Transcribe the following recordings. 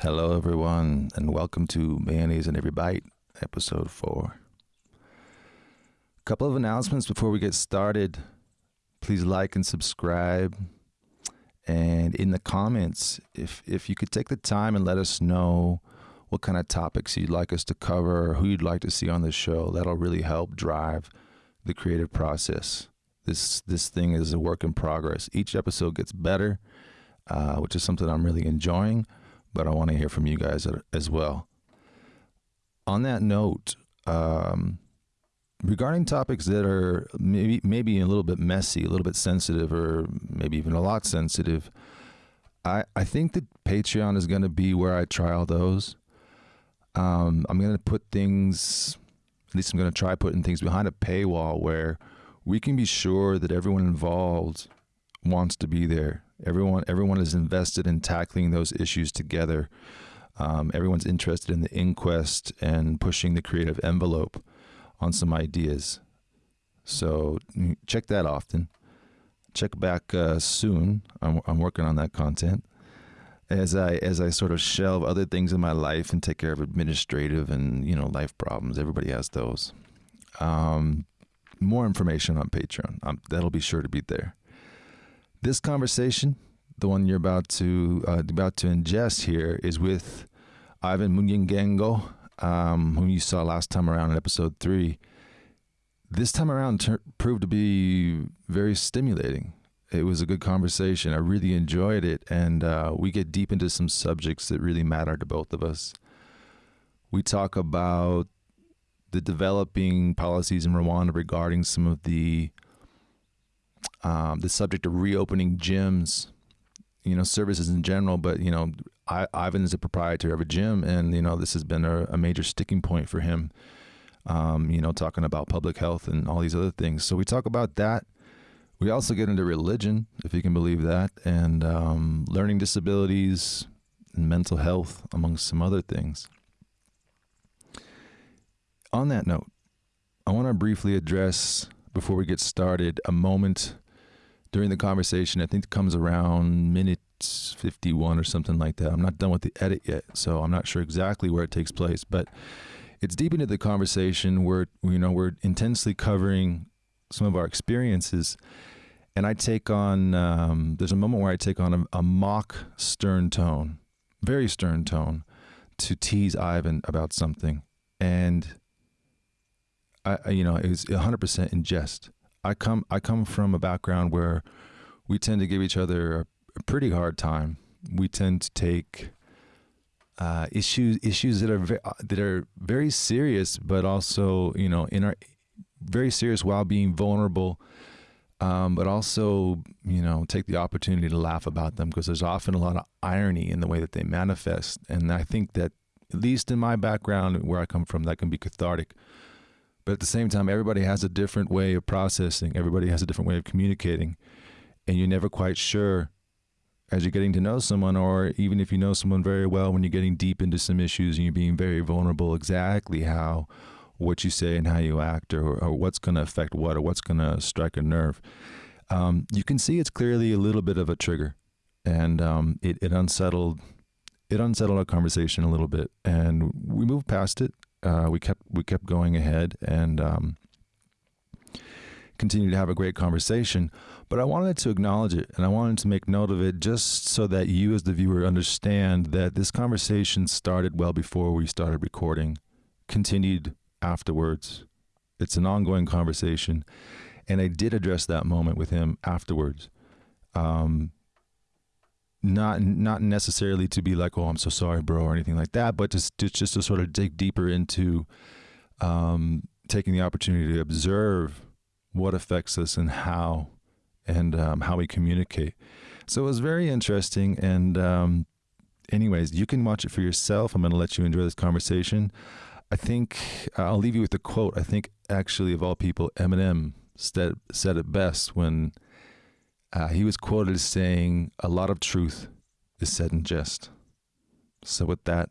Hello, everyone, and welcome to Mayonnaise in Every Bite, episode four. A couple of announcements before we get started. Please like and subscribe. And in the comments, if if you could take the time and let us know what kind of topics you'd like us to cover or who you'd like to see on the show, that'll really help drive the creative process. This this thing is a work in progress. Each episode gets better, uh, which is something I'm really enjoying. But I want to hear from you guys as well. On that note, um, regarding topics that are maybe maybe a little bit messy, a little bit sensitive, or maybe even a lot sensitive, I I think that Patreon is going to be where I trial those. Um, I'm going to put things, at least I'm going to try putting things behind a paywall where we can be sure that everyone involved wants to be there. Everyone everyone is invested in tackling those issues together. Um, everyone's interested in the inquest and pushing the creative envelope on some ideas. So check that often. Check back uh, soon. I'm, I'm working on that content as I as I sort of shelve other things in my life and take care of administrative and you know life problems. Everybody has those. Um, more information on Patreon. Um, that'll be sure to be there. This conversation, the one you're about to uh, about to ingest here, is with Ivan Munyengengo, um, whom you saw last time around in episode three. This time around ter- proved to be very stimulating. It was a good conversation. I really enjoyed it, and uh, we get deep into some subjects that really matter to both of us. We talk about the developing policies in Rwanda regarding some of the um, the subject of reopening gyms, you know, services in general. But you know, I, Ivan is a proprietor of a gym, and you know, this has been a, a major sticking point for him. Um, you know, talking about public health and all these other things. So we talk about that. We also get into religion, if you can believe that, and um, learning disabilities and mental health, amongst some other things on that note, I want to briefly address, before we get started, a moment during the conversation. I think it comes around minute 51 or something like that. I'm not done with the edit yet, so I'm not sure exactly where it takes place, but it's deep into the conversation where you know we're intensely covering some of our experiences and i take on um, there's a moment where i take on a, a mock stern tone very stern tone to tease ivan about something and I, you know, it was 100% in jest. I come, I come from a background where we tend to give each other a, pretty hard time. We tend to take uh, issues, issues that are ve- uh, that are very serious, but also, you know, in our very serious while being vulnerable. Um, but also, you know, take the opportunity to laugh about them because there's often a lot of irony in the way that they manifest. And I think that, at least in my background, where I come from, that can be cathartic. But at the same time, everybody has a different way of processing. Everybody has a different way of communicating. And you're never quite sure as you're getting to know someone, or even if you know someone very well, when you're getting deep into some issues and you're being very vulnerable, exactly how what you say and how you act, or, or what's going to affect what, or what's going to strike a nerve. Um, you can see it's clearly a little bit of a trigger, and um, it, it unsettled it unsettled our conversation a little bit, and we moved past it uh, we kept we kept going ahead and um, continued to have a great conversation. But I wanted to acknowledge it and I wanted to make note of it just so that you, as the viewer, understand that this conversation started well before we started recording, continued afterwards. It's an ongoing conversation, and I did address that moment with him afterwards. Um, not not necessarily to be like, oh, I'm so sorry, bro, or anything like that, but just to, just to sort of dig deeper into um, taking the opportunity to observe what affects us and how and um, how we communicate. So it was very interesting. And um, anyways, you can watch it for yourself. I'm going to let you enjoy this conversation. I think I'll leave you with a quote. I think actually, of all people, Eminem said said it best when uh, he was quoted as saying, A lot of truth is said in jest. So, with that,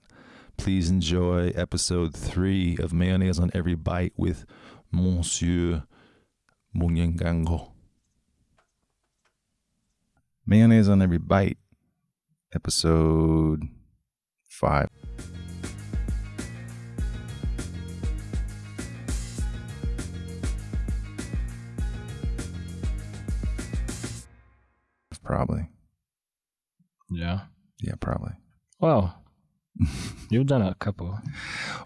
please enjoy episode three of Mayonnaise on Every Bite with Monsieur Munyengango. Mayonnaise on Every Bite, episode five. Probably. Yeah. Yeah, probably. Well, you've done a couple.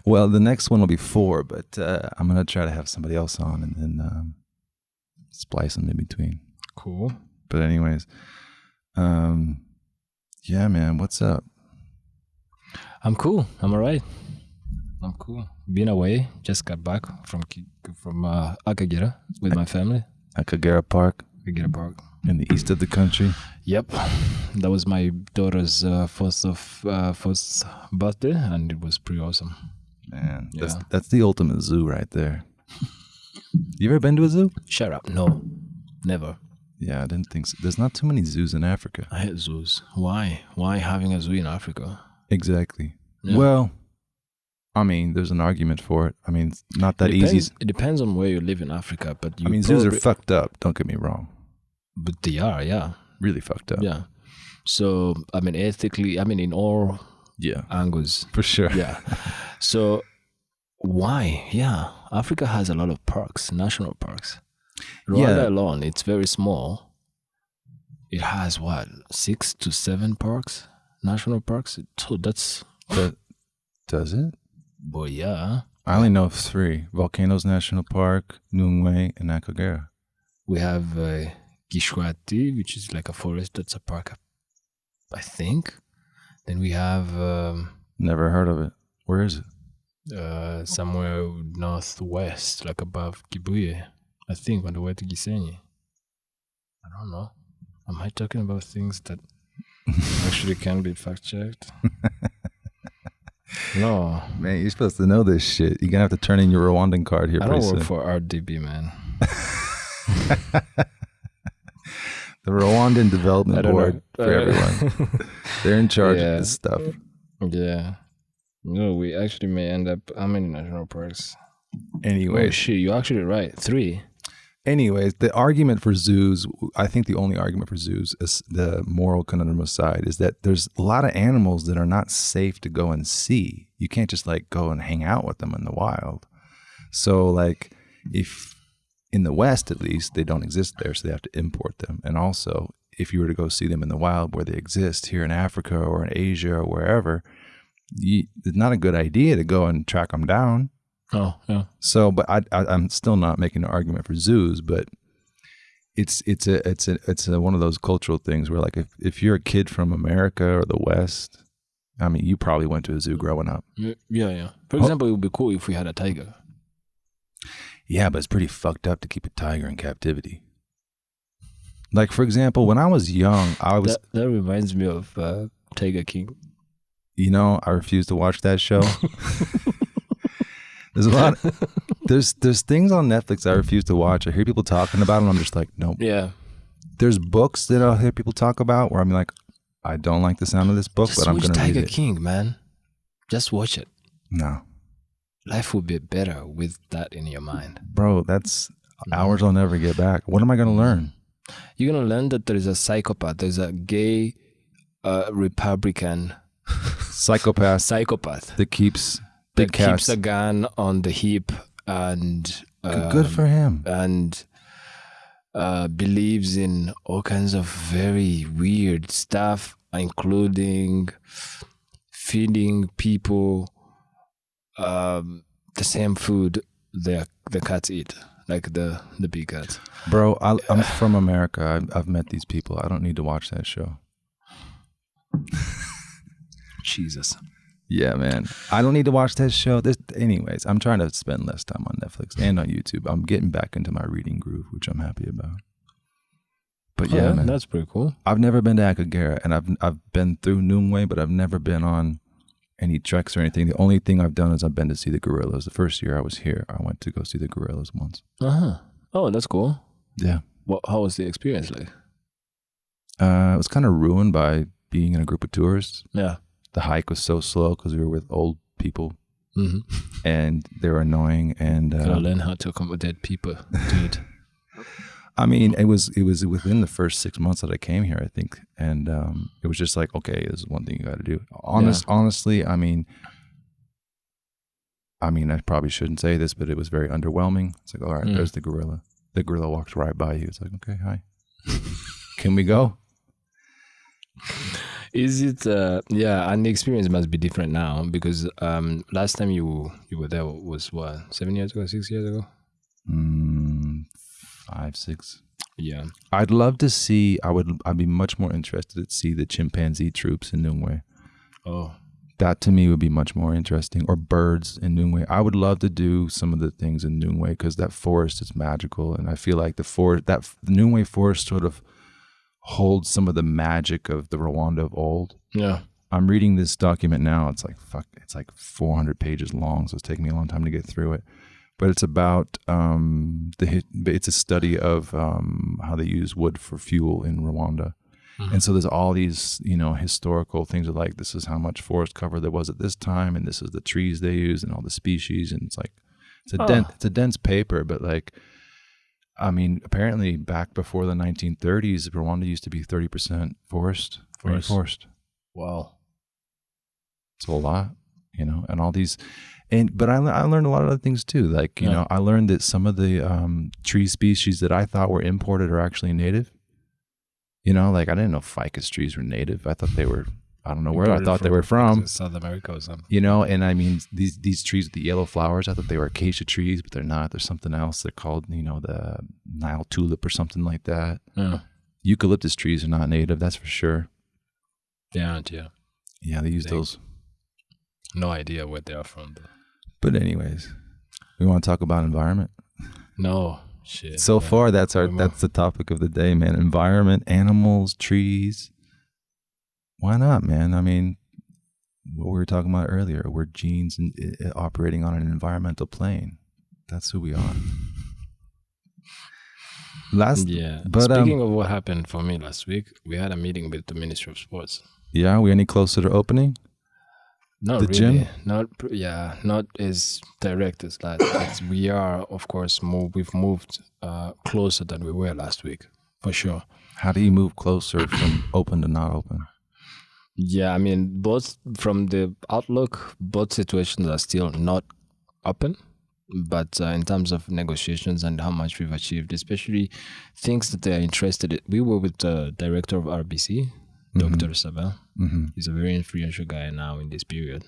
Well, the next one will be four, but uh, I'm gonna try to have somebody else on and then um, splice them in between. Cool. But anyways, um, yeah, man, what's up? I'm cool. I'm alright. I'm cool. Been away. Just got back from from uh, Akagera with my family. At Kagera Park Akagera Park. In the east of the country. Yep. That was my daughter's uh, first of uh, first birthday, and it was pretty awesome. Man, that's Yeah. that's the ultimate zoo right there. you ever been to a zoo? Shut up. No, never. Yeah, I didn't think so. There's not too many zoos in Africa. I hate zoos. Why? Why having a zoo in Africa? Exactly. Yeah. Well, I mean, there's an argument for it. I mean, it's not that it easy. It depends on where you live in Africa, but you I mean, zoos are fucked up. Don't get me wrong. But they are, yeah, Really fucked up. yeah. So I mean, ethically, I mean, in all Yeah, angles, for sure. yeah. So why? Yeah, Africa has a lot of parks, national parks. Rwanda Yeah. alone, it's very small. It has what six to seven parks, national parks. So that's, But does it? boy, yeah. I only know of three: Volcanoes National Park, Nyungwe, and Akagera. We have uh, Gishwati, which is like a forest. That's a park, I think. Then we have um, Never heard of it. Where is it? uh, somewhere northwest, like above Kibuye. I think on the way to Gisenyi. I don't know. Am I talking about things that actually can be fact checked? no, Man, you're supposed to know this shit. You're gonna have to turn in your Rwandan card here I don't work soon. for RDB, man. the Rwandan Development Board know. for Uh, everyone. They're in charge Yeah. of this stuff. yeah. No, we actually may end up. How many national parks? Oh Anyways, shit, you're actually right. Three. anyways, the argument for zoos, I think the only argument for zoos is the moral conundrum aside, is that there's a lot of animals that are not safe to go and see. You can't just like go and hang out with them in the wild. So like if in the West at least they don't exist there, so they have to import them. And also if you were to go see them in the wild where they exist here in Africa or in Asia or wherever, you, it's not a good idea to go and track them down. Oh yeah. So, but I, I I'm still not making an argument for zoos, but it's it's a it's a it's a, one of those cultural things where like if if you're a kid from America or the West, I mean, you probably went to a zoo growing up. Yeah, yeah. For example, it would be cool if we had a tiger. Yeah, but it's pretty fucked up to keep a tiger in captivity. Like for example, when I was young, I was That, that reminds me of uh, Tiger King. you know I refuse to watch that show. there's a lot. There's there's things on Netflix I refuse to watch. I hear people talking about them. I'm just like, nope. Yeah. there's books that I'll hear people talk about where I'm like, I don't like the sound of this book, Just but I'm gonna Tiger read it. King, man. Just watch it. No, Life would be better with that in your mind. bro, that's hours I'll never get back. What am I gonna learn? You're gonna learn that there is a psychopath. There's a gay uh, Republican Psychopath psychopath that keeps that keeps a gun on the hip and Good- Good um, for him. and uh, believes in all kinds of very weird stuff, including feeding people um, the same food the the cats eat, like the the big cats. Bro, I, I'm from America. I've, I've met these people. I don't need to watch that show. Jesus. Yeah, man. I don't need to watch that show. This, anyways, I'm trying to spend less time on Netflix and on YouTube. I'm getting back into my reading groove, which I'm happy about. But yeah, Oh, man. that's pretty cool. I've never been to Akagera, and I've I've been through Nyungwe, but I've never been on any treks or anything. The only thing I've done is I've been to see the gorillas. The first year I was here, I went to go see the gorillas once. Uh huh. Oh, that's cool. Yeah, What? How was the experience like? uh, it was kind of ruined by being in a group of tourists. Yeah. The hike was so slow because we were with old people, Mm-hmm. and they were annoying. And Gotta uh, learn how to accommodate people, dude. I mean, it was it was within the first six months that I came here, I think, and um, it was just like, okay, this is one thing you got to do. Honest, honestly, I mean, I mean, I probably shouldn't say this, but it was very underwhelming. It's like, all right, Mm. there's the gorilla. The gorilla walks right by you. It's like, okay, hi, can we go? Is it? Uh, yeah, and the experience must be different now because um, last time you you were there was what seven years ago, six years ago. Mm, five, six. Yeah. I'd love to see. I would. I'd be much more interested to see the chimpanzee troops in Nyungwe. Oh. That to me would be much more interesting. Or birds in Nyungwe. I would love to do some of the things in Nyungwe because that forest is magical, and I feel like the forest, that the Nyungwe forest, sort of holds some of the magic of the Rwanda of old. Yeah. I'm reading this document now. It's like fuck. It's like 400 pages long, so it's taking me a long time to get through it. But it's about um, the. It's a study of um, how they use wood for fuel in Rwanda, and so there's all these you know historical things of like this is how much forest cover there was at this time, and this is the trees they use and all the species, and it's like it's a Oh. dense it's a dense paper, but like. I mean, apparently, back before the 1930s, Rwanda used to be 30% forest, Forest. rainforest. Wow. It's a lot, you know, and all these, and but I, I learned a lot of other things too. Like you Yeah. know, I learned that some of the um, tree species that I thought were imported are actually native. You know, like I didn't know ficus trees were native. I thought they were. I don't know where I thought they were from. South America or something. You know, and I mean these these trees with the yellow flowers. I thought they were acacia trees, but they're not. They're something else. They're called you know the Nile tulip or something like that. Yeah. Eucalyptus trees are not native. That's for sure. They aren't. Yeah. Yeah, they use They- those. No idea where they are from. Though. But anyways, we want to talk about environment. No shit. So yeah. far, that's our that's the topic of the day, man. Environment, animals, trees. Why not, man? I mean, what we were talking about earlier, we're genes and uh, operating on an environmental plane. That's who we are. Last, Yeah. but, um, Speaking of what happened for me last week, we had a meeting with the Ministry of Sports. yeah, are we any closer to opening? Not The really. gym? Not yeah. Not as direct as that as we are, of course, move. We've moved uh, closer than we were last week, for sure. How do you move closer from open to not open? Yeah, I mean, both from the outlook, both situations are still not open. But uh, in terms of negotiations and how much we've achieved, especially things that they are interested in, we were with the director of RBC, Dr. Sabin. hmm He's a very influential guy now in this period.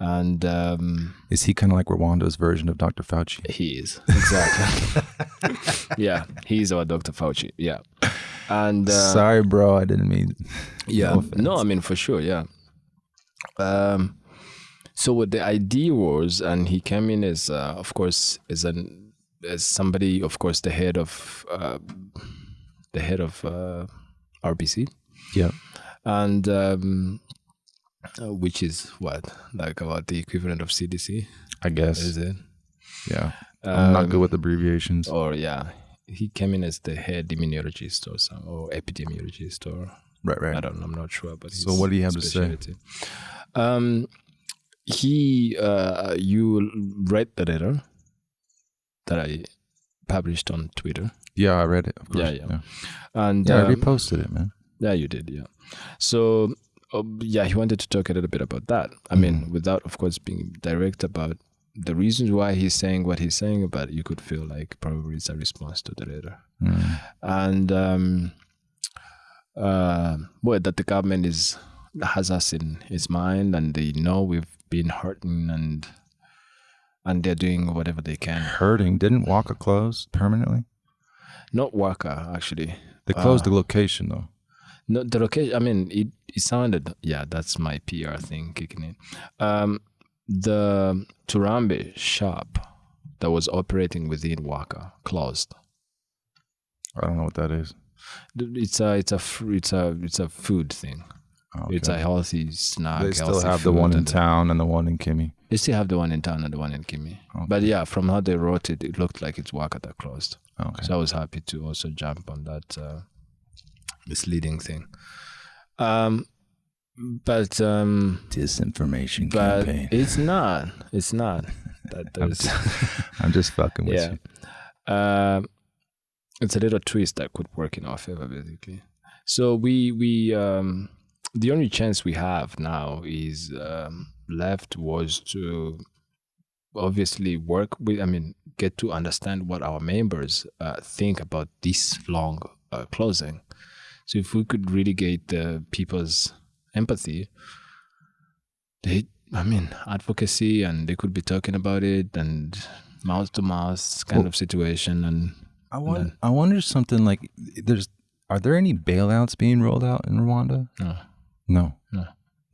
And um, Is he kind of like Rwanda's version of Dr. Fauci? he is. Exactly. yeah, he's our Dr. Fauci. Yeah. And uh, Sorry, bro, I didn't mean. yeah No no, i mean for sure yeah um so what the idea was and he came in as uh, of course as an as somebody of course the head of uh, the head of uh, rbc Yeah. and um uh, which is what like about the equivalent of cdc I guess. is it Yeah. I'm not good Um, with abbreviations. or yeah he came in as the head immunologist or some or epidemiologist or Right, right. I don't know. I'm not sure, but So what do you have to say? Um, he, uh, you read the letter that I published on Twitter, Yeah, I read it. Of course. Yeah, yeah. and Yeah, I um, reposted it, man. Yeah, you did, yeah. So, um, yeah, he wanted to talk a little bit about that. I mean, Mhm. without, of course, being direct about the reasons why he's saying what he's saying, but you could feel like probably it's a response to the letter. Mm. and um, uh, well, that the government is has us in its mind, and they know we've been hurting, and and they're doing whatever they can. Hurting. Didn't Waka close permanently? Not Waka, actually. They closed Uh, the location though. No, the location. I mean, it it sounded. Yeah, that's my PR thing kicking in. Um, the Turambe shop that was operating within Waka closed. I don't know what that is. It's a it's a it's a it's a food thing. Oh, It's a healthy snack. they still have the one in town and the one in Kimmy. They still have the one in town and the one in Kimi. Okay. But yeah, from how they wrote it, it looked like it's Waka that closed. Okay. So I was happy to also jump on that uh, misleading thing. Um, but um, Disinformation but campaign. it's not. It's not. That I'm there's, I'm just fucking with yeah. you. Um, it's a little twist that could work in our favor, basically. So we we um, the only chance we have now is um, left was to obviously work with. I mean, get to understand what our members uh, think about this long uh, closing. So if we could really get the people's empathy, they, I mean, advocacy, and they could be talking about it and mouth to mouth kind Well, of situation. And I wonder, I wonder something like there's are there any bailouts being rolled out in Rwanda? no, No. No.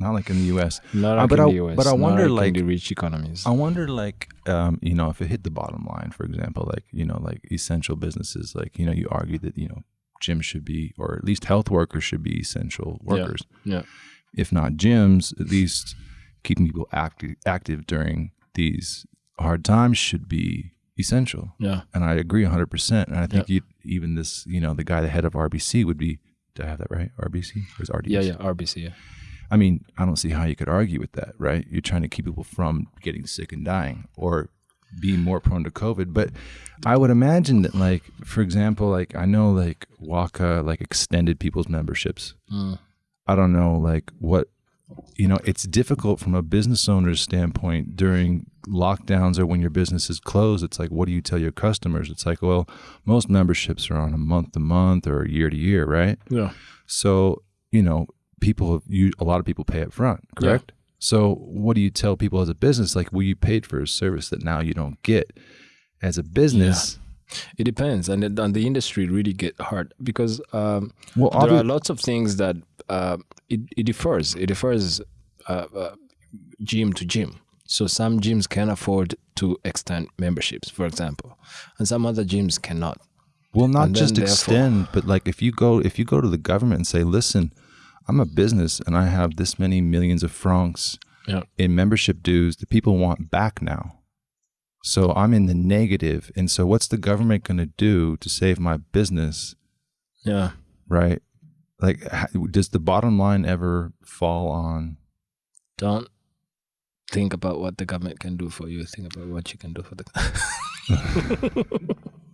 Not like in the US. not Uh, but in I- the US, but I not wonder, like, in like- the rich economies. I wonder like um, you know, if it hit the bottom line, for example, like, you know, like essential businesses, like, you know, you argue that, you know, gyms should be or at least health workers should be essential workers. yeah. If not gyms, at least keeping people active active during these hard times should be essential. Yeah, and I agree 100%. And I think you even this, you know, the guy, the head of RBC would be, did I have that right? RBC or is RDC? yeah, yeah. RBC. Yeah. I mean, I don't see how you could argue with that, right? You're trying to keep people from getting sick and dying or being more prone to COVID. But I would imagine that, like, for example, like I know like Waka like extended people's memberships. Mm. I don't know like what you know, it's difficult from a business owner's standpoint during lockdowns or when your business is closed. It's like, what do you tell your customers? It's like, well, most memberships are on a month to month or year to year, right? Yeah. So, you know, people, you, a lot of people pay up front, correct? So, what do you tell people as a business? Like, well, you paid for a service that now you don't get. As a business, It depends, and it, and the industry really get hard because um, well, there are lots of things that uh, it, it differs. It differs uh, uh, gym to gym. So some gyms can afford to extend memberships, for example, and some other gyms cannot. Well, not And just extend, but like if you go if you go to the government and say, "Listen, I'm a business and I have this many millions of francs Yeah. in membership dues that people want back now." So I'm in the negative, and so what's the government going to do to save my business, Yeah. right? Like, does the bottom line ever fall on? Don't think about what the government can do for you. Think about what you can do for the.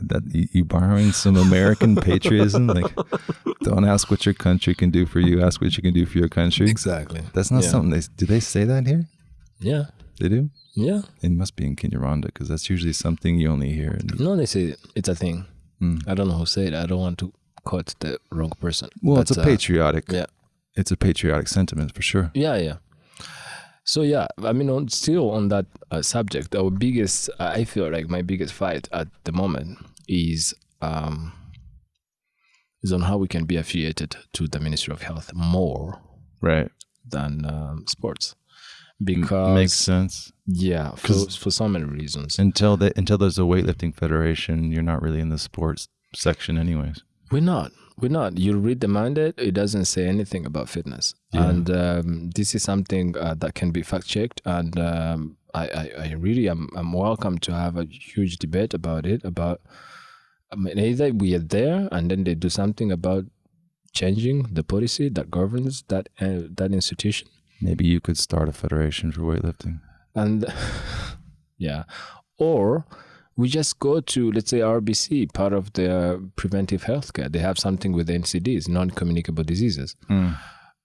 That you, borrowing some American patriotism? Like, don't ask what your country can do for you. Ask what you can do for your country. exactly. That's not Yeah. something they do. They say that here. Yeah. They do. Yeah. It must be in Kinyarwanda because that's usually something you only hear. In, No, they say it's a thing. Mm. I don't know who said it. I don't want to quote the wrong person. well, it's But, a uh, patriotic. yeah. It's a patriotic sentiment for sure. Yeah, yeah. So yeah, I mean, on, still on that uh, subject, our biggest, I feel like my biggest fight at the moment is um, is on how we can be affiliated to the Ministry of Health more Right. than um, sports, M- makes sense. yeah, for for so many reasons. Until the, until there's a weightlifting federation, you're not really in the sports section, anyways. We're not. We're not. You read the mandate; it doesn't say anything about fitness, Yeah. and um, this is something uh, that can be fact checked. And um, I, I, I really am, am welcome to have a huge debate about it. About I mean, either we are there, and then they do something about changing the policy that governs that uh, that institution, Maybe you could start a federation for weightlifting. and yeah, or we just go to let's say RBC, part of their preventive healthcare. They have something with NCDs, non-communicable diseases.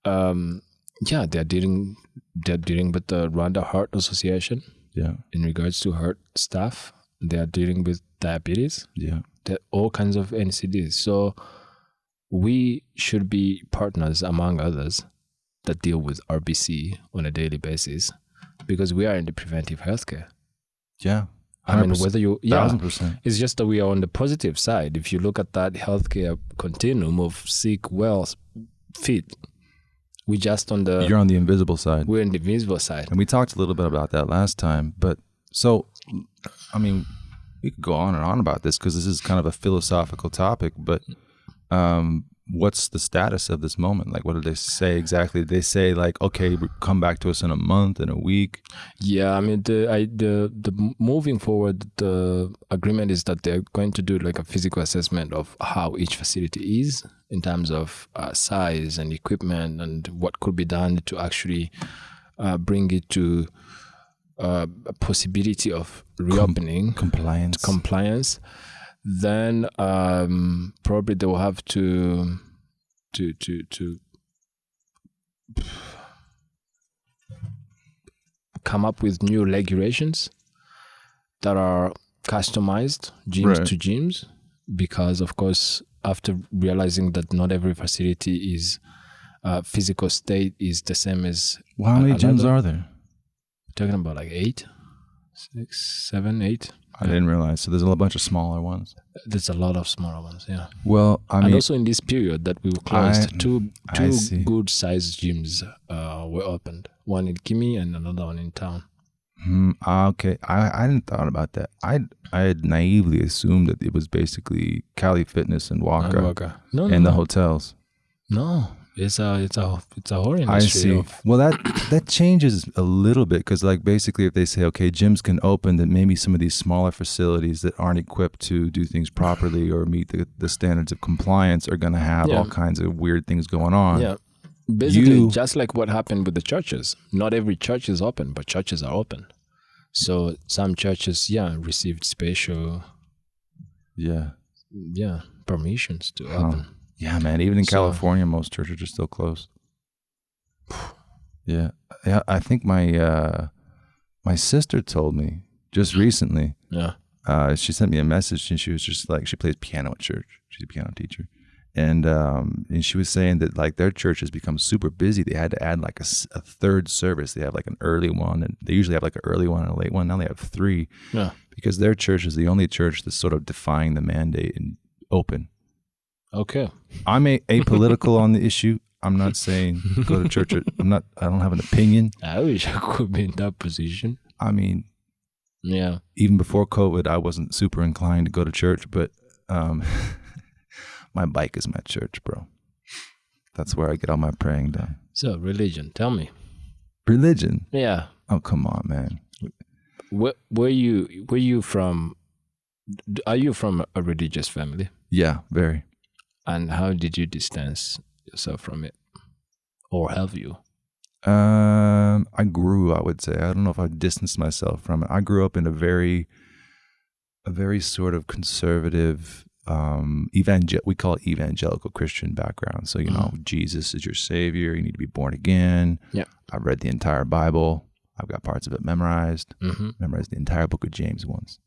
Um, yeah, they're dealing they're dealing with the Rwanda Heart Association Yeah. in regards to heart stuff. They are dealing with diabetes. Yeah. There are all kinds of NCDs. So we should be partners among others that deal with RBC on a daily basis because we are in the preventive healthcare. Yeah. I mean, whether you yeah, Thousand percent. it's just that we are on the positive side. If you look at that healthcare continuum of sick, well, fit, we just on the You're on the invisible side. we're in the invisible side. And we talked a little bit about that last time. But so, I mean, we could go on and on about this because this is kind of a philosophical topic. But um, what's the status of this moment? Like, what did they say exactly? Did they say like, okay, come back to us in a month, in a week? Yeah, I mean the I the the moving forward the agreement is that they're going to do like a physical assessment of how each facility is in terms of uh, size and equipment and what could be done to actually uh, bring it to uh, a possibility of reopening Compliance. compliance. Then um, probably they will have to to to to come up with new regulations that are customized gyms Right. to gyms because of course after realizing that not every facility is uh, physical state is the same as Well, how many gyms are there? talking about like eight six seven eight I didn't realize. So there's a bunch of smaller ones. there's a lot of smaller ones yeah Well, I and also in this period that we were closed I- two two good sized gyms uh, were opened one in kimi and another one in town ah, okay. I I hadn't thought about that. I I had naively assumed that it was basically Cali Fitness and Walker And Waka. no no and the no. hotels. no it's a it's a it's a whole I see. Well, that that changes a little bit because, like, basically, if they say okay, gyms can open, then maybe some of these smaller facilities that aren't equipped to do things properly or meet the, the standards of compliance are going to have Yeah. all kinds of weird things going on. yeah basically You- just like what happened with the churches not every church is open but churches are open so some churches yeah received special Yeah. yeah permissions to Huh. open Yeah, man. Even in So- California, most churches are still closed. Yeah, yeah. I think my uh, my sister told me just recently. yeah Uh, she sent me a message, and she was just like, she plays piano at church. She's a piano teacher, and um, and she was saying that like their church has become super busy. They had to add like a third service. They have like an early one, and they usually have like an early one and a late one. Now they have three yeah because their church is the only church that's sort of defying the mandate and open. Okay I'm a, apolitical on the issue. I'm not saying go to church. or- I'm not. I don't have an opinion. i wish i could be in that position I mean, yeah even before COVID, I wasn't super inclined to go to church, but um, my bike is my church, bro. That's where I get all my praying done. so religion tell me Religion. yeah Oh, come on, man. where were you were you from are you from a religious family Yeah, very. And how did you distance yourself from it or have you Um, I grew. I would say. I don't know if I distanced myself from it. I grew up in a very, a very sort of conservative, um, evangel. We call it evangelical Christian background. So you know, Jesus is your savior. You need to be born again. Yeah. I've read the entire Bible. I've got parts of it memorized. mm-hmm. Memorized the entire book of James once,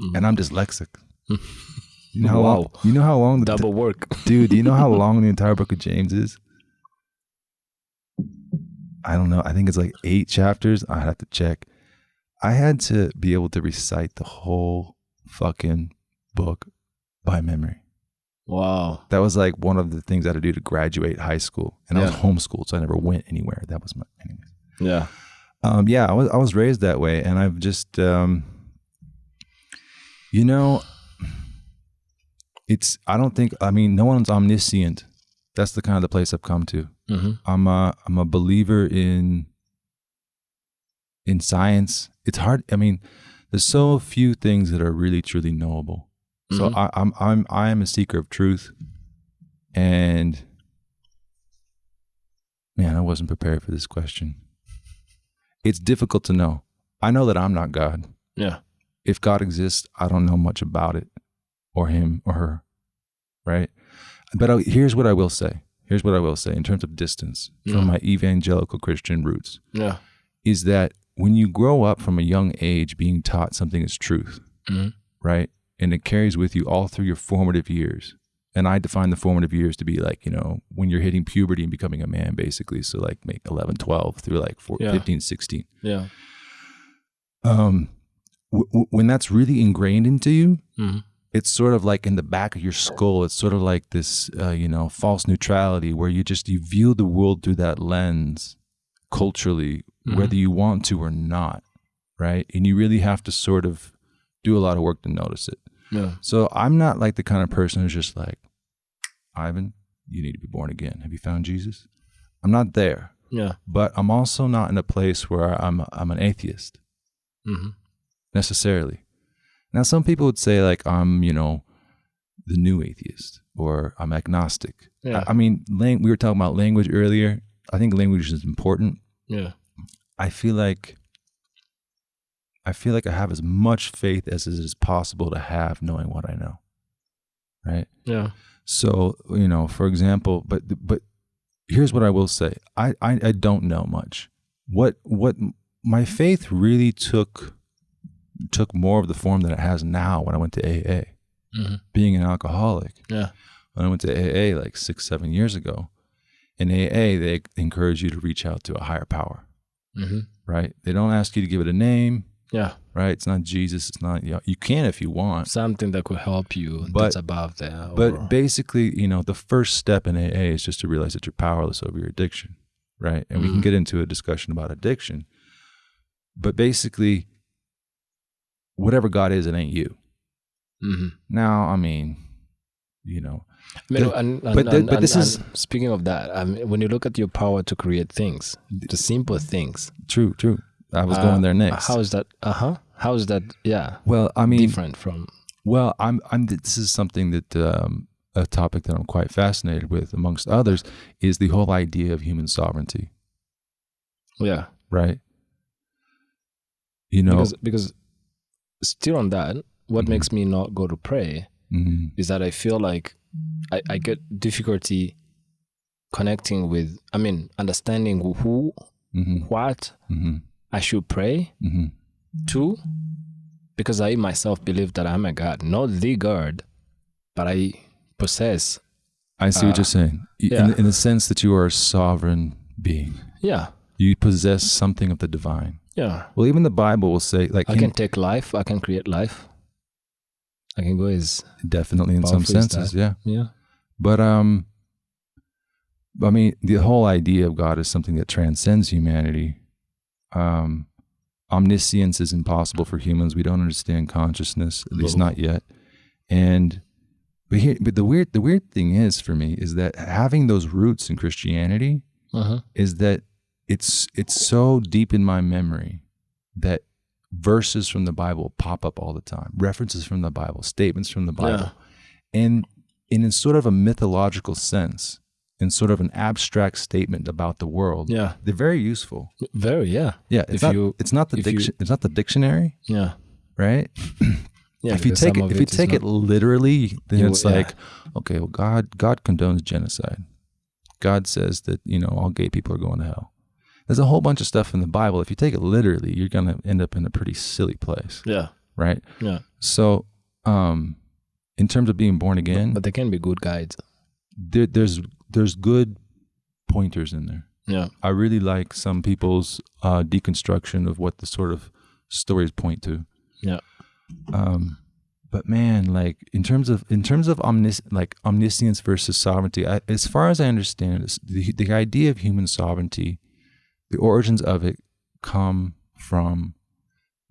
Mhm. and I'm dyslexic. You know how long? Wow. You know how long the double work dude? Do you know how long the entire book of James is? I don't know. I think it's like eight chapters. I have to check. I had to be able to recite the whole fucking book by memory. wow That was like one of the things I had to do to graduate high school, and I was homeschooled, so I never went anywhere. That was my, anyways. yeah Um, yeah, I was I was raised that way, and I've just, um, you know, it's. I don't think. I mean, no one's omniscient. That's the kind of the place I've come to. mm-hmm. I'm a I'm a believer in in science. It's hard. I mean, there's so few things that are really truly knowable. So Mhm. I, I'm I'm I am a seeker of truth, and man, I wasn't prepared for this question. It's difficult to know. I know that I'm not God. yeah If God exists, I don't know much about it, or him or her, right? But I, here's what I will say. Here's what I will say in terms of distance from Yeah. my evangelical Christian roots yeah is that when you grow up from a young age being taught something is truth, Mhm. right? And it carries with you all through your formative years. And I define the formative years to be like, you know, when you're hitting puberty and becoming a man, basically. So, like, make 11, 12 through like four, Yeah. 15, 16. yeah Um, w- w- when that's really ingrained into you, mm-hmm. It's sort of like in the back of your skull. It's sort of like this, uh, you know, false neutrality where you just you view the world through that lens culturally, Mhm. whether you want to or not, right? And you really have to sort of do a lot of work to notice it. yeah So I'm not like the kind of person who's just like, Ivan, you need to be born again. Have you found Jesus? I'm not there, yeah but I'm also not in a place where I'm I'm an atheist mm-hmm. necessarily. Now, some people would say like I'm, you know, the new atheist or I'm agnostic. yeah I, I mean, lang- we were talking about language earlier. I think language is important. yeah I feel like I feel like I have as much faith as it is possible to have knowing what I know. Right? Yeah. So, you know, for example, but but here's what I will say. I I, I don't know much. What what my faith really took took more of the form that it has now when I went to AA. Mm-hmm. Being an alcoholic. Yeah. When I went to AA like six, seven years ago, in AA, they encourage you to reach out to a higher power, Mm-hmm. right? They don't ask you to give it a name, Yeah. right? It's not Jesus. It's not, you, know, you can if you want. Something that could help you But- that's above or- But basically, you know, the first step in AA is just to realize that you're powerless over your addiction, right? And we can Mhm. get into a discussion about addiction. But basically, whatever God is, it ain't you. Mhm. Now, I mean, you know, mean, and, and, but the- and- but this is- speaking of that. I mean, when you look at your power to create things, the simple things. true, true. I was uh, going there next. How is that? Uh huh. How is that? Yeah. well, I mean, different from. Well, I'm I'm this is something that um, a topic that I'm quite fascinated with, amongst others, is the whole idea of human sovereignty, Yeah. right? You know, Because because still on that, what Mhm. makes me not go to pray mhm, is that I feel like I, I get difficulty connecting with. I mean, understanding who, mhm, what mhm, I should pray mhm. to, because I myself believe that I'm a God, not the God, but I possess. I see what Uh, you're saying. Yeah. In, in the sense that you are a sovereign being, Yeah. you possess something of the divine. Yeah. Well, even the Bible will say, like, I can take life. I can create life. I can go as definitely in some senses, that. yeah. yeah. But um, I mean, the whole idea of God is something that transcends humanity. Um, omniscience is impossible for humans. We don't understand consciousness, at least No. not yet. And but here, but the weird, the weird thing is for me is that having those roots in Christianity Uh-huh. is that it's it's so deep in my memory that verses from the Bible pop up all the time, references from the Bible, statements from the Bible, and and in sort of a mythological sense, in sort of an abstract statement about the world, Yeah. they're very useful. Very. Yeah. Yeah, it's If not you- it's not the if you- it's not the dictionary, Yeah. right? Yeah. if you take it if you take it literally, then You- it's yeah. like, okay, well, God God condones genocide. God says that you know all gay people are going to hell. There's a whole bunch of stuff in the Bible. If you take it literally, you're gonna end up in a pretty silly place, Yeah. right? Yeah. So, um, in terms of being born again, But they can be good guides. there, there's there's good pointers in there. Yeah. I really like some people's uh, deconstruction of what the sort of stories point to. Yeah. Um, but man, like in terms of in terms of omnis like omniscience versus sovereignty, I, as far as I understand it, the the idea of human sovereignty, the origins of it come from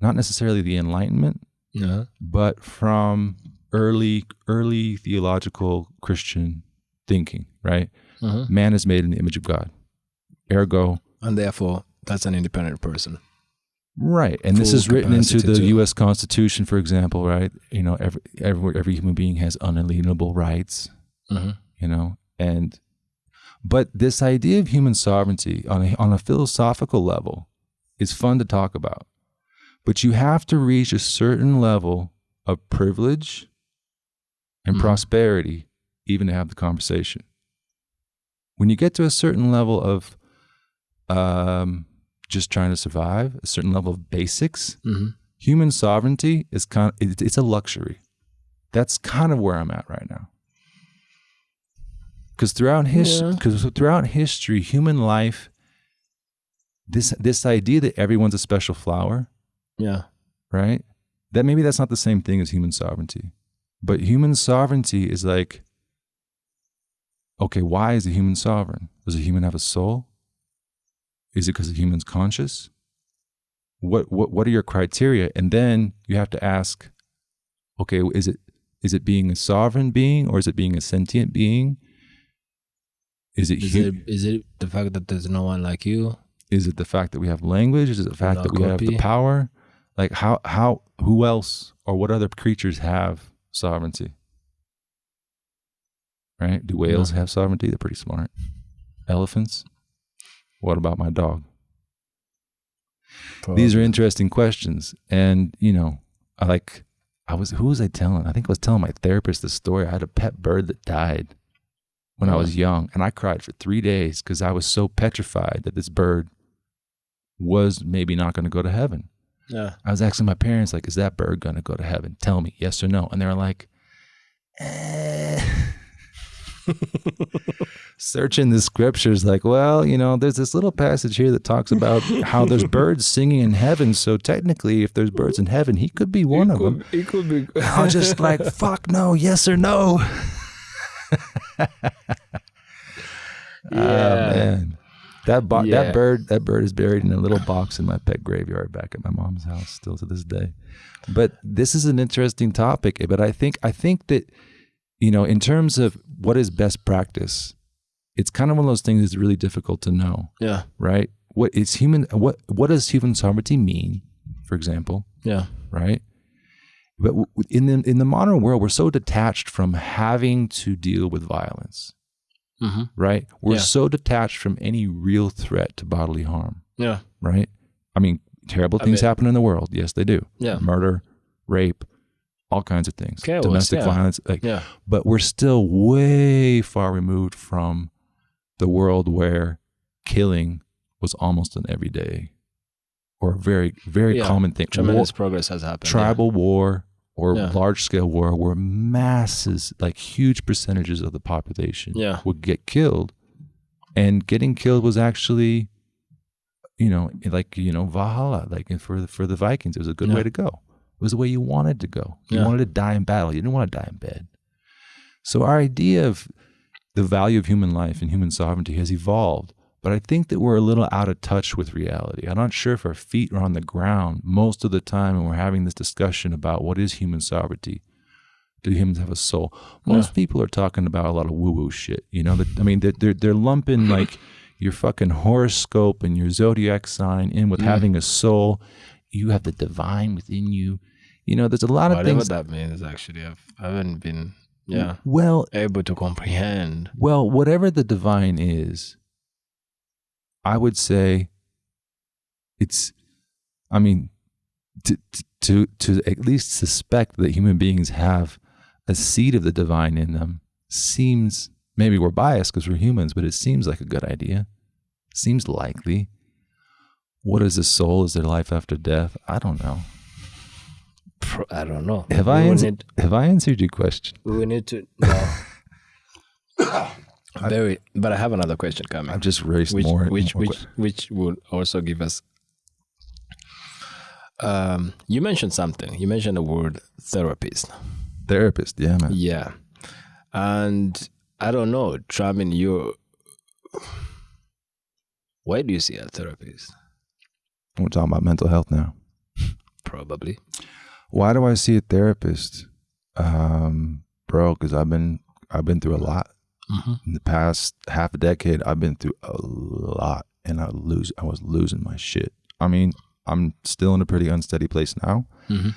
not necessarily the Enlightenment, Yeah. but from early early theological Christian thinking. Right, Uh-huh. man is made in the image of God, ergo And therefore, that's an independent person. Right, and this is written into the U.S. Constitution, for example. Right, you know, every every every human being has unalienable rights. Uh-huh. You know, and but this idea of human sovereignty on a on a philosophical level is fun to talk about, but you have to reach a certain level of privilege and Mhm. prosperity even to have the conversation. When you get to a certain level of um, just trying to survive, a certain level of basics, Mm-hmm. human sovereignty is kind of, it, it's a luxury. That's kind of where I'm at right now. Because throughout history, Yeah. because throughout history, human life, this this idea that everyone's a special flower, Yeah. right? That maybe that's not the same thing as human sovereignty, but human sovereignty is like, okay, why is a human sovereign? Does a human have a soul? Is it because a human's conscious? What what what are your criteria? And then you have to ask, okay, is it is it being a sovereign being or is it being a sentient being? Is it Is it is it the fact that there's no one like you? is it the fact that we have language? Is it the fact No that we have the power? Like how how who else or what other creatures have sovereignty? Right? Do whales have sovereignty? They're pretty smart. Elephants? What about my dog? these are interesting questions. And, you know, I like, I was, who was I telling? I think I was telling my therapist the story. I had a pet bird that died when I was young, and I cried for three days because I was so petrified that this bird was maybe not going to go to heaven. Yeah. I was asking my parents, like, is that bird going to go to heaven? Tell me, yes or no. And they were like, eh. searching the scriptures, like, well, you know, there's this little passage here that talks about how there's birds singing in heaven. So technically, if there's birds in heaven, he could be one of them. It could be. I was just like, fuck no, yes or no. Ah, yeah. Oh, man. That bo- Yeah. that bird that bird is buried in a little box in my pet graveyard back at my mom's house still to this day. But this is an interesting topic. Eh, but I think I think that you know in terms of what is best practice, it's kind of one of those things that's really difficult to know, yeah. right? What is human? What what does human sovereignty mean? For example, Yeah. right? But in the in the modern world, we're so detached from having to deal with violence, Mm-hmm. right? We're Yeah. so detached from any real threat to bodily harm, Yeah. right? I mean, terrible I things mean- happen in the world. Yes, they do. Yeah. Murder, rape, all kinds of things. Chaos, Domestic yeah. violence. Like, Yeah. but we're still way far removed from the world where killing was almost an everyday or a very, very Yeah. common thing. War- Tremendous progress has happened. tribal war or Yeah. large scale war where masses, like huge percentages of the population Yeah. would get killed. And getting killed was actually, you know, like, you know, Valhalla, like for, for the Vikings, it was a good Yeah. way to go. It was the way you wanted to go. You wanted to die in battle. You didn't want to die in bed. So our idea of the value of human life and human sovereignty has evolved. But I think that we're a little out of touch with reality. I'm not sure if our feet are on the ground most of the time when we're having this discussion about what is human sovereignty. Do humans have a soul? Most people are talking about a lot of woo-woo shit. You know, that, I mean, they're, they're they're lumping like your fucking horoscope and your zodiac sign in with mm. having a soul. You have the divine within you. You know, there's a lot of Whatever things. that means, actually, I've, I haven't been yeah Well, able to comprehend. Well, whatever the divine is, I would say it's, I mean, to, to, to at least suspect that human beings have a seed of the divine in them seems, maybe we're biased because we're humans, but it seems like a good idea. Seems likely. What is a soul? Is there life after death? I don't know. I don't know. Have we I answered, have I answered your question? we need to no. Very, but I have another question coming. I've just raised which more. which more which which would also give us um you mentioned something you mentioned the word therapist therapist. Yeah, man. yeah and i don't know Tramin, you why do you see a therapist We're talking about mental health now. probably Why do I see a therapist, um, bro? Because I've been I've been through a lot mm-hmm. in the past half a decade. I've been through a lot, and I lose. I was losing my shit. I mean, I'm still in a pretty unsteady place now. Mhm.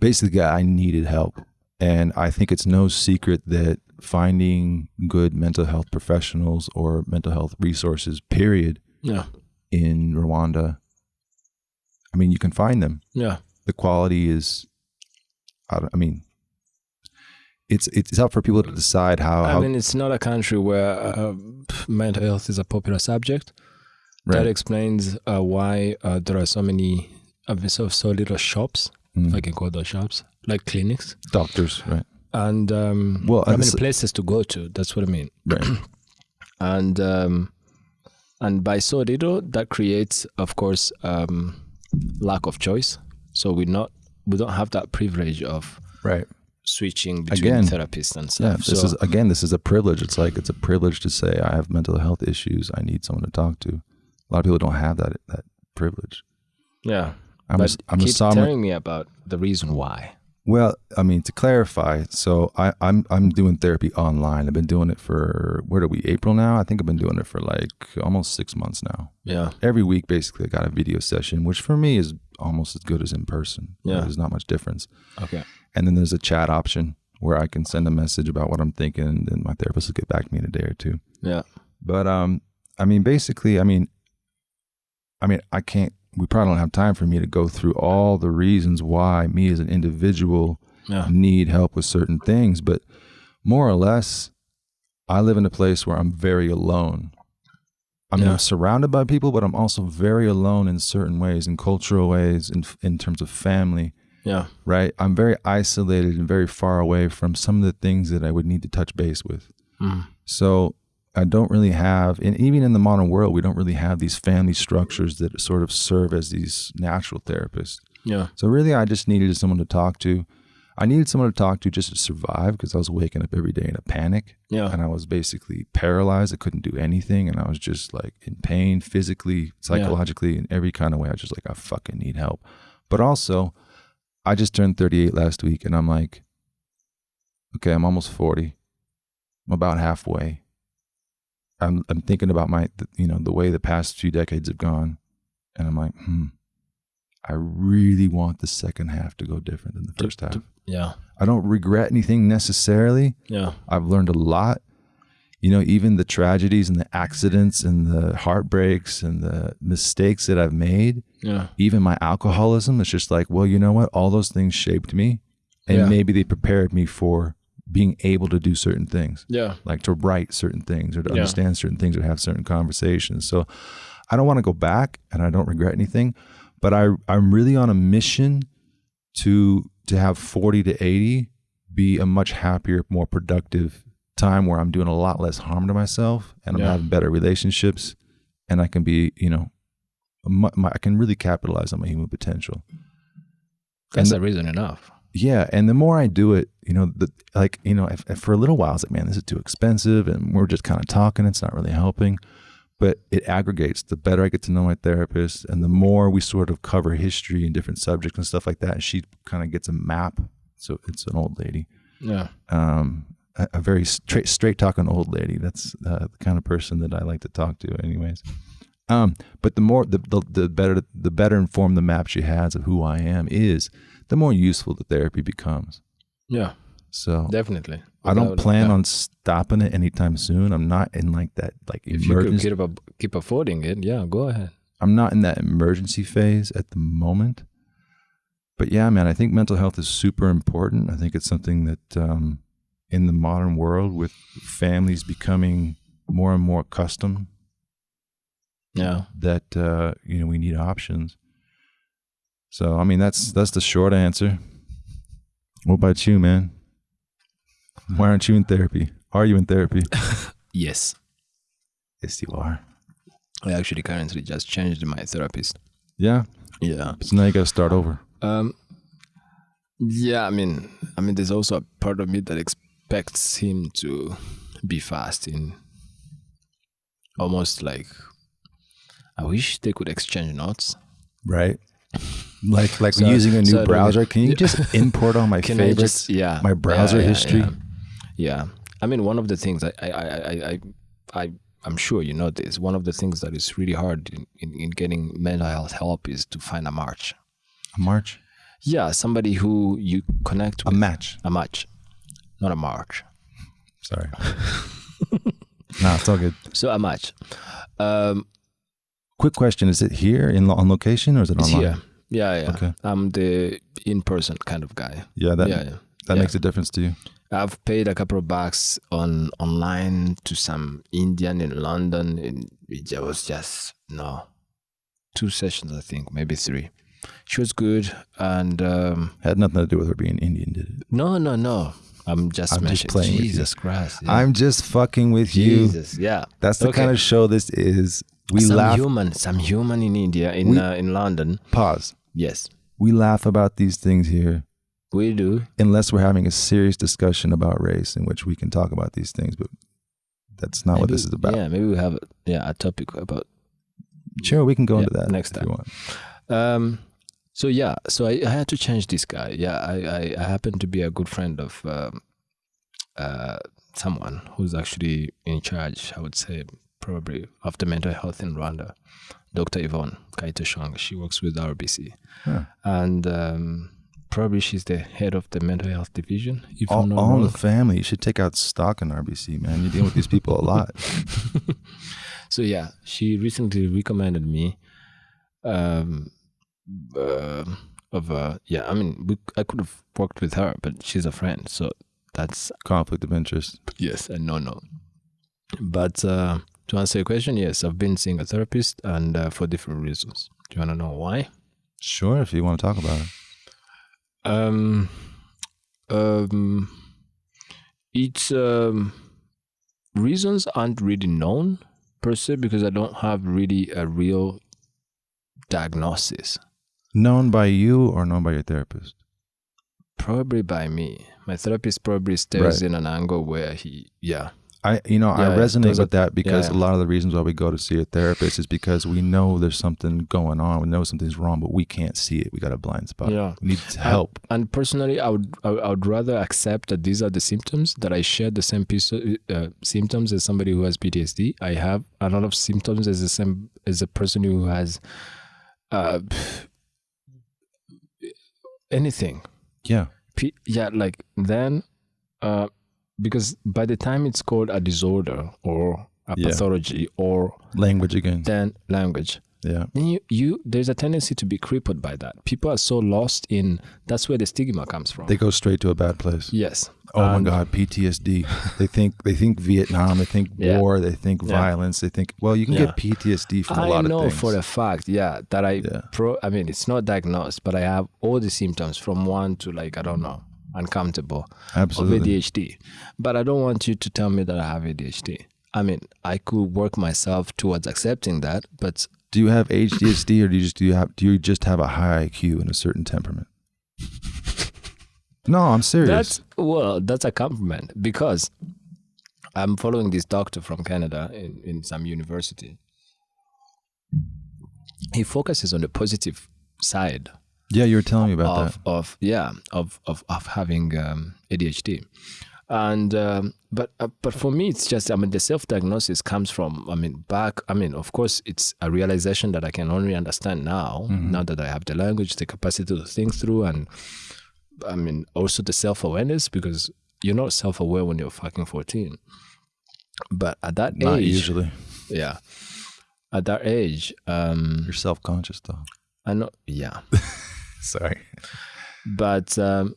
Basically, I needed help, and I think it's no secret that finding good mental health professionals or mental health resources, period, yeah in Rwanda. I mean, you can find them yeah the quality is I, I mean it's it's up for people to decide how, i how mean it's not a country where uh, mental health is a popular subject that explains uh, why uh, there are so many uh, so so little shops Mm. if i can call those shops like clinics doctors right and um, Well, many places to go to? That's what I mean. right And um, and by so little, that creates, of course, um, lack of choice. So we not we don't have that privilege of right switching between Again, therapists and stuff. yeah this so is again this is a privilege it's like it's a privilege to say i have mental health issues i need someone to talk to a lot of people don't have that that privilege yeah. i'm a, but I'm a keep telling me about the reason why. Well, I mean, to clarify, so I, I'm I'm doing therapy online. I've been doing it for where are we? April now. I think I've been doing it for like almost six months now. Yeah. Every week, basically, I got a video session, which for me is almost as good as in person. Yeah. there's not much difference. Okay. And then there's a chat option where I can send a message about what I'm thinking, and then my therapist will get back to me in a day or two. Yeah. But um, I mean, basically, I mean, I mean, I can't we probably don't have time for me to go through all the reasons why me as an individual Yeah. need help with certain things, but more or less, I live in a place where I'm very alone. I mean, Yeah. I'm surrounded by people, but I'm also very alone in certain ways, in cultural ways, in in terms of family. Yeah. Right? I'm very isolated and very far away from some of the things that I would need to touch base with. Mm. So I don't really have, and even in the modern world, we don't really have these family structures that sort of serve as these natural therapists. Yeah. So really, I just needed someone to talk to. I needed someone to talk to just to survive because I was waking up every day in a panic Yeah. and I was basically paralyzed. I couldn't do anything and I was just like in pain physically, psychologically, in every kind of way. I was just like, I fucking need help. But also, I just turned 38 last week and I'm like, okay, I'm almost 40. I'm about halfway. I'm, I'm thinking about my, you know, the way the past few decades have gone. And I'm like, hmm, I really want the second half to go different than the first half. Yeah. I don't regret anything necessarily. Yeah. I've learned a lot. You know, even the tragedies and the accidents and the heartbreaks and the mistakes that I've made, Yeah. even my alcoholism, it's just like, well, you know what? All those things shaped me. And Yeah. maybe they prepared me for being able to do certain things, Yeah. like to write certain things or to Yeah. understand certain things or have certain conversations. So I don't want to go back and I don't regret anything, but I, I'm really on a mission to to have 40 to 80 be a much happier, more productive time where I'm doing a lot less harm to myself and I'm Yeah. having better relationships and I can be, you know, my, my, I can really capitalize on my human potential. That's the- a reason enough. Yeah, and the more I do it, you know, the like, you know, if, if for a little while, it's like, man, this is too expensive, and we're just kind of talking. It's not really helping, but it aggregates. The better I get to know my therapist, and the more we sort of cover history and different subjects and stuff like that, and she kind of gets a map. So it's an old lady, Yeah. um, a, a very straight, straight talking old lady. That's uh, the kind of person that I like to talk to, anyways. Um, but the more the, the the better the better informed the map she has of who I am is, the more useful the therapy becomes. Yeah. So Definitely. I don't plan on stopping it anytime soon. I'm not in like that like If you could emergency. keep, keep affording it, yeah, go ahead. I'm not in that emergency phase at the moment. But yeah, man, I think mental health is super important. I think it's something that um, in the modern world, with families becoming more and more accustomed, Yeah. that uh, you know we need options. So I mean, that's that's the short answer. What about you, man? Why aren't you in therapy? Are you in therapy? Yes. yes, you are. I actually currently just changed my therapist. Yeah. Yeah. So now you got to start over. Um, yeah, I mean, I mean, there's also a part of me that expects him to be fast in almost like. I wish they could exchange notes. right? Like like So- using a new so browser. Can you just import all my favorites? just yeah my browser yeah, yeah, history? Yeah. Yeah. I mean, one of the things I I I I I, I I'm sure you know this. One of the things that is really hard in, in, in getting mental health help is to find a match. A march, Yeah, somebody who you connect with. a match. a match, not a march. Sorry. nah, it's all good. So a match. Um, Quick question: Is it here in on location or is it it's online? here. Yeah, yeah. Okay. I'm the in-person kind of guy. Yeah, that yeah, yeah. that yeah. makes a difference to you. I've paid a couple of bucks on online to some Indian in London. And it was just no, two sessions I think, maybe three. She was good, and um, Had nothing to do with her being Indian, did it? no, no, no. I'm just I'm just playing with you. Jesus Christ. yeah. I'm just fucking with you. Jesus, yeah. That's the Okay. kind of show this is. We some laugh. human, some human in India, in We- uh, in London. Pause. Yes, We laugh about these things here we do. unless we're having a serious discussion about race in which we can talk about these things, but that's not what this is about. Yeah, maybe we have yeah a topic about Sure, we can go Yeah, into that next time. Um, so yeah, so I, I had to change this guy. Yeah, I, I, I happen to be a good friend of um, uh, someone who's actually in charge. I would say probably of the mental health in Rwanda, Dr. Yvonne Kayiteshonga. She works with RBC, Huh. and um, probably she's the head of the mental health division. If All, all wrong. the family. You should take out stock in RBC, man. You deal with these people a lot. so yeah, she recently recommended me um, uh, of uh, yeah. I mean, we, I could have worked with her, but she's a friend, so that's Conflict of interest. yes and no, no. But uh, to answer your question, yes, I've been seeing a therapist, and uh, for different reasons. Do you want to know why? Sure, if you want to talk about it. Um, um, it's um, reasons aren't really known per se because I don't have really a real diagnosis. Known by you or known by your therapist? Probably by me. My therapist probably stays Right. in an angle where he, yeah, I, you know, I resonate with that because yeah. a lot of the reasons why we go to see a therapist is because we know there's something going on. We know something's wrong, but we can't see it. We got a blind spot. Yeah. We need help. And personally, I would I would- I would rather accept that these are the symptoms that I share the same piece of, uh, symptoms as somebody who has PTSD. I have a lot of symptoms as the same as a person who has uh, anything. yeah. P- yeah, like then, uh, because by the time it's called a disorder or a Yeah. pathology or Language again. then language, Yeah. you, you there's a tendency to be crippled by that. People are so lost in that's where the stigma comes from. They go straight to a bad place. yes. Oh my God, PTSD. they think they think Vietnam. They think Yeah. war. They think Yeah. violence. They think well, you can Yeah. get PTSD from a I lot know of things. I know for a fact, yeah, that I pro. I mean, it's not diagnosed, but I have all the symptoms from one to like I don't know, uncountable of Absolutely. ADHD. But I don't want you to tell me that I have ADHD. I mean, I could work myself towards accepting that, but Do you have ADHD or do you just do you have do you just have a high IQ and a certain temperament? no, I'm serious. that's well, that's a compliment because I'm following this doctor from Canada in, in some university. He focuses on the positive side yeah, you were telling me about of that. of yeah of of of having um, ADHD, and um, but uh, but for me it's just I mean the self diagnosis comes from I mean back I mean of course it's a realization that I can only understand now now that I have the language the capacity to think through and I mean also the self awareness because you're not self aware when you're fucking fourteen, but at that Not age usually. yeah at that age um You're self conscious though. I know yeah Sorry. but um,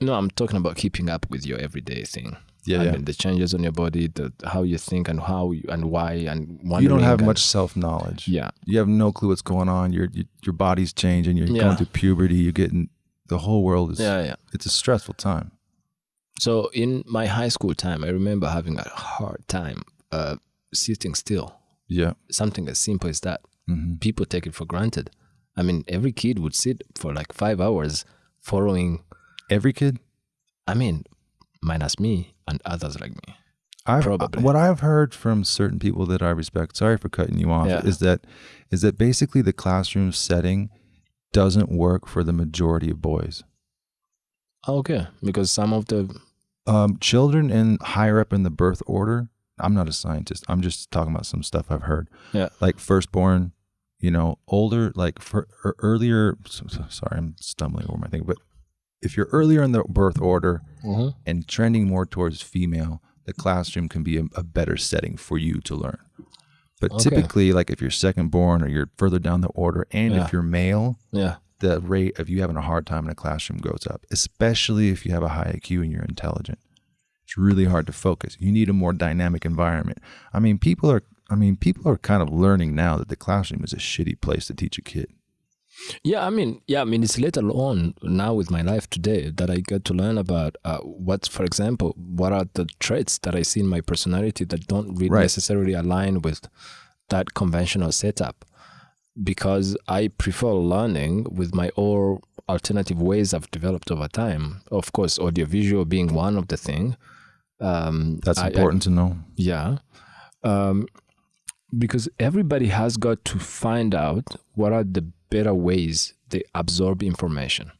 no, I'm talking about keeping up with your everyday thing. Yeah, I yeah. mean, the changes on your body, the how you think, and how you, and why, and you don't have and- much self knowledge. Yeah, You have no clue what's going on. Your your, your body's changing. You're Yeah. going through puberty. You're getting the whole world is. yeah, yeah. It's a stressful time. So in my high school time, I remember having a hard time uh, sitting still. Yeah. Something as simple as that. hmm People take it for granted. I mean, every kid would sit for like five hours following. Every kid. I mean, minus me and others like me. I've, Probably. What I've heard from certain people that I respect. Sorry for cutting you off. Yeah. Is that is that basically the classroom setting doesn't work for the majority of boys. Okay, because some of the Um, children in higher up in the birth order. I'm not a scientist. I'm just talking about some stuff I've heard. Yeah. Like firstborn, you know, older, like for er, earlier. So, so- sorry, I'm stumbling over my thing. But if you're earlier in the birth order and trending more towards female, the classroom can be a, a better setting for you to learn. But Okay. typically, like if you're second born or you're further down the order, and Yeah. if you're male, yeah. the rate of you having a hard time in a classroom goes up, especially if you have a high IQ and you're intelligent. It's really hard to focus. You need a more dynamic environment. I mean, people are I mean, people are kind of learning now that the classroom is a shitty place to teach a kid. Yeah, I mean, yeah, I mean, it's later on now with my life today that I get to learn about uh, what, for example, what are the traits that I see in my personality that don't really Right. necessarily align with that conventional setup. Because I prefer learning with my own alternative ways I've developed over time. Of course, audiovisual being one of the thing. Um, That's I- I- important to know. yeah. Um, because everybody has got to find out what are the better ways they absorb information.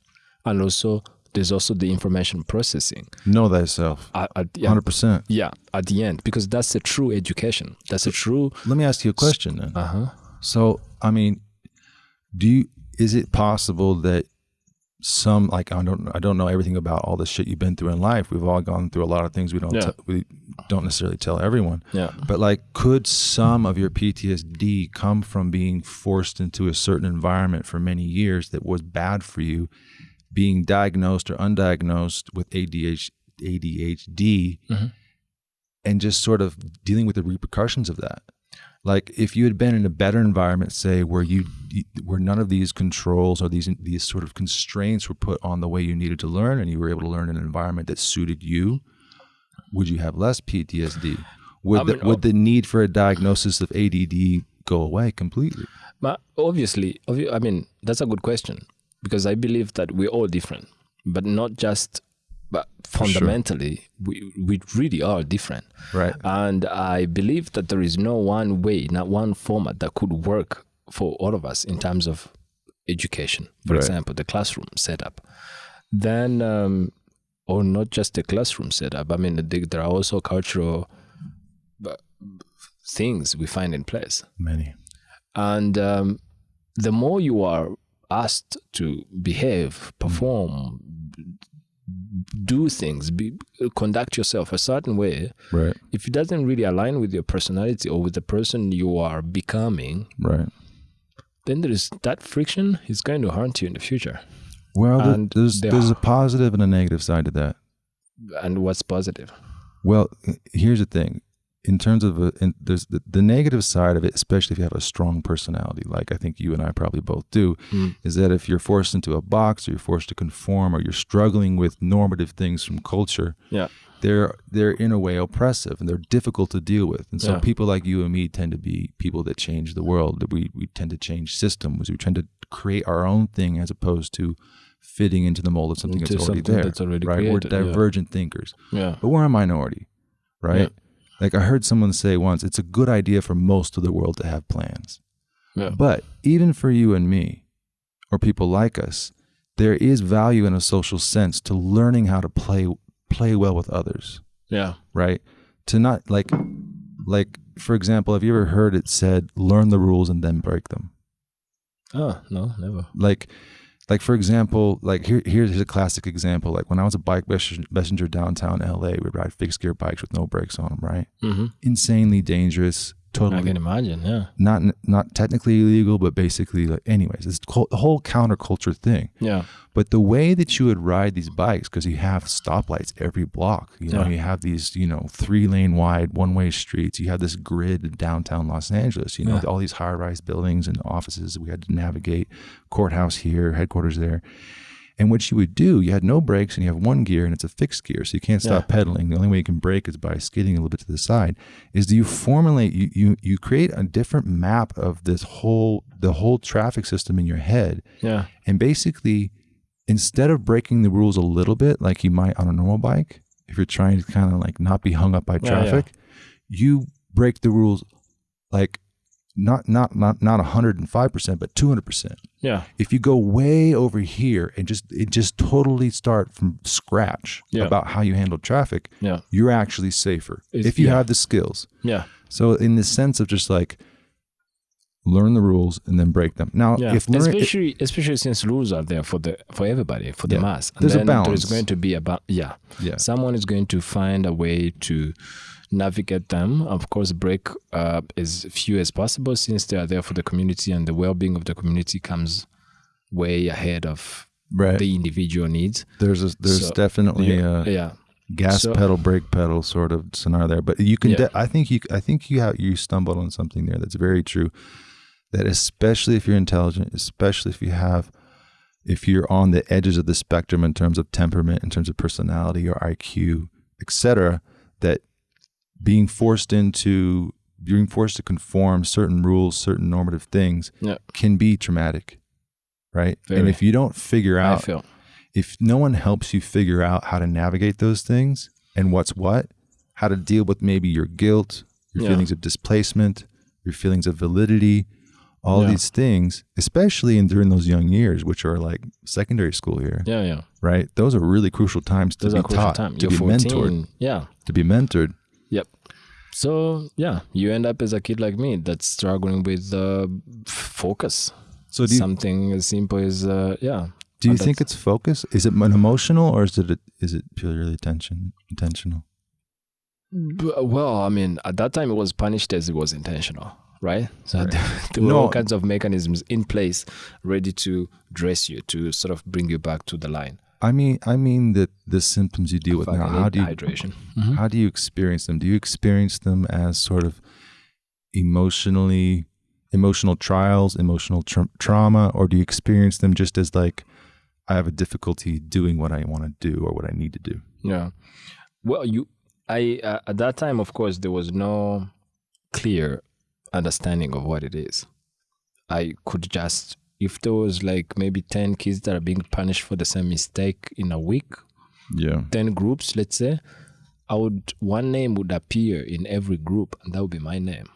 And also, there's also the information processing. Know thyself. At, at, yeah, 100%. yeah, at the end, because that's a true education. That's a true. Let me ask you a question then. Uh huh. So, I mean, do you is it possible that some like I don't I don't know everything about all the shit you've been through in life. We've all gone through a lot of things we don't Yeah. te- we don't necessarily tell everyone. Yeah. But like, could some of your PTSD come from being forced into a certain environment for many years that was bad for you, being diagnosed or undiagnosed with ADH, ADHD, Mhm. and just sort of dealing with the repercussions of that? Like, if you had been in a better environment, say where you where none of these controls or these these sort of constraints were put on the way you needed to learn, and you were able to learn in an environment that suited you, would you have less PTSD? Would I the, mean, would the need for a diagnosis of ADD go away completely? But obviously, obvi- I mean, that's a good question because I believe that we're all different, but not just, but sure. fundamentally, we, we really are different. Right. And I believe that there is no one way, not one format that could work for all of us in terms of education. For Right. example, the classroom setup. Then, um, or not just the classroom setup. I mean, the- there are also cultural uh, things we find in place. Many. And um, the more you are asked to behave, perform, do things, be, conduct yourself a certain way, Right. if it doesn't really align with your personality or with the person you are becoming, Right. then there is that friction is going to haunt you in the future. Well, And there's there there's a positive and a negative side to that. And what's positive? Well, here's the thing. In terms of a, in, there's the, the negative side of it, especially if you have a strong personality, like I think you and I probably both do, Mm. is that if you're forced into a box or you're forced to conform or you're struggling with normative things from culture, Yeah. they're they're in a way oppressive and they're difficult to deal with. And so Yeah. people like you and me tend to be people that change the world. That we we tend to change systems. We tend to create our own thing as opposed to fitting into the mold of something Into that's already something there. that's already right? We're created, yeah. divergent thinkers, Yeah. but we're a minority, right? Yeah. Like I heard someone say once, it's a good idea for most of the world to have plans. Yeah. But even for you and me, or people like us, there is value in a social sense to learning how to play play well with others, Yeah. right? To not like like for example, have you ever heard it said learn the rules and then break them? Oh, no, never. Like like for example, like here here's a classic example. Like when I was a bike messenger downtown LA, we'd ride fixed gear bikes with no brakes on them, right? Mm-hmm. Insanely dangerous, I can imagine. Yeah. not not technically illegal, but basically, like, anyways, it's the whole counterculture thing. Yeah. But the way that you would ride these bikes, because you have stoplights every block, you know, Yeah. you have these, you know, three lane wide one way streets. You have this grid in downtown Los Angeles. You know, Yeah. all these high rise buildings and offices we had to navigate. Courthouse here, headquarters there. And what you would do, you had no brakes and you have one gear and it's a fixed gear. So you can't stop Yeah. pedaling. The only way you can brake is by skidding a little bit to the side. Is do you formulate you you you create a different map of this whole the whole traffic system in your head. Yeah. And basically, instead of breaking the rules a little bit like you might on a normal bike, if you're trying to kind of like not be hung up by Yeah, yeah. traffic, you break the rules like not not not not 105% but 200% Yeah. if you go way over here and just it just totally start from scratch Yeah. about how you handle traffic Yeah. you're actually safer It's- if you yeah. have the skills Yeah. so in the sense of just like learn the rules and then break them now Yeah, if especially especially since rules are there for the for everybody for the mass. And There's a balance. is going to be a yeah. yeah Someone is going to find a way to navigate them. Of course, break uh, as few as possible since they are there for the community, and the well-being of the community comes way ahead of right the individual needs. there's a there's So, definitely yeah, a yeah, gas So- pedal brake pedal sort of scenario there but you can Yeah. de- i think you i think you have you stumbled on something there that's very true that especially if you're intelligent especially if you have if you're on the edges of the spectrum in terms of temperament in terms of personality or iq etc that being forced into being forced to conform certain rules certain normative things Yeah. can be traumatic right and if you don't figure I out feel if no one helps you figure out how to navigate those things and what's what, how to deal with maybe your guilt, your Yeah. feelings of displacement, your feelings of validity, all Yeah. these things, especially in during those young years, which are like secondary school here, yeah, yeah. right? Those are really crucial times to Those be taught, time. to You're be 14. mentored, Yeah. to be mentored. Yep. So yeah, you end up as a kid like me that's struggling with uh, focus. So do you, Something as simple as uh, yeah, Do you think it's focus? Is it an emotional or is it a, is it purely attention intentional? Well, I mean, at that time it was punished as it was intentional, right? So Right. there, there were No. all kinds of mechanisms in place ready to dress you, to sort of bring you back to the line. I mean, I mean that the symptoms you deal with now. How do you hydration? how do you experience them? Do you experience them as sort of emotionally emotional trials, emotional tra- trauma, or do you experience them just as like I have a difficulty doing what I want to do or what I need to do? Yeah. Well, you, I uh, at that time, of course, there was no clear understanding of what it is. I could just, if there was like maybe ten kids that are being punished for the same mistake in a week, Yeah. ten groups, let's say, I would one name would appear in every group, and that would be my name.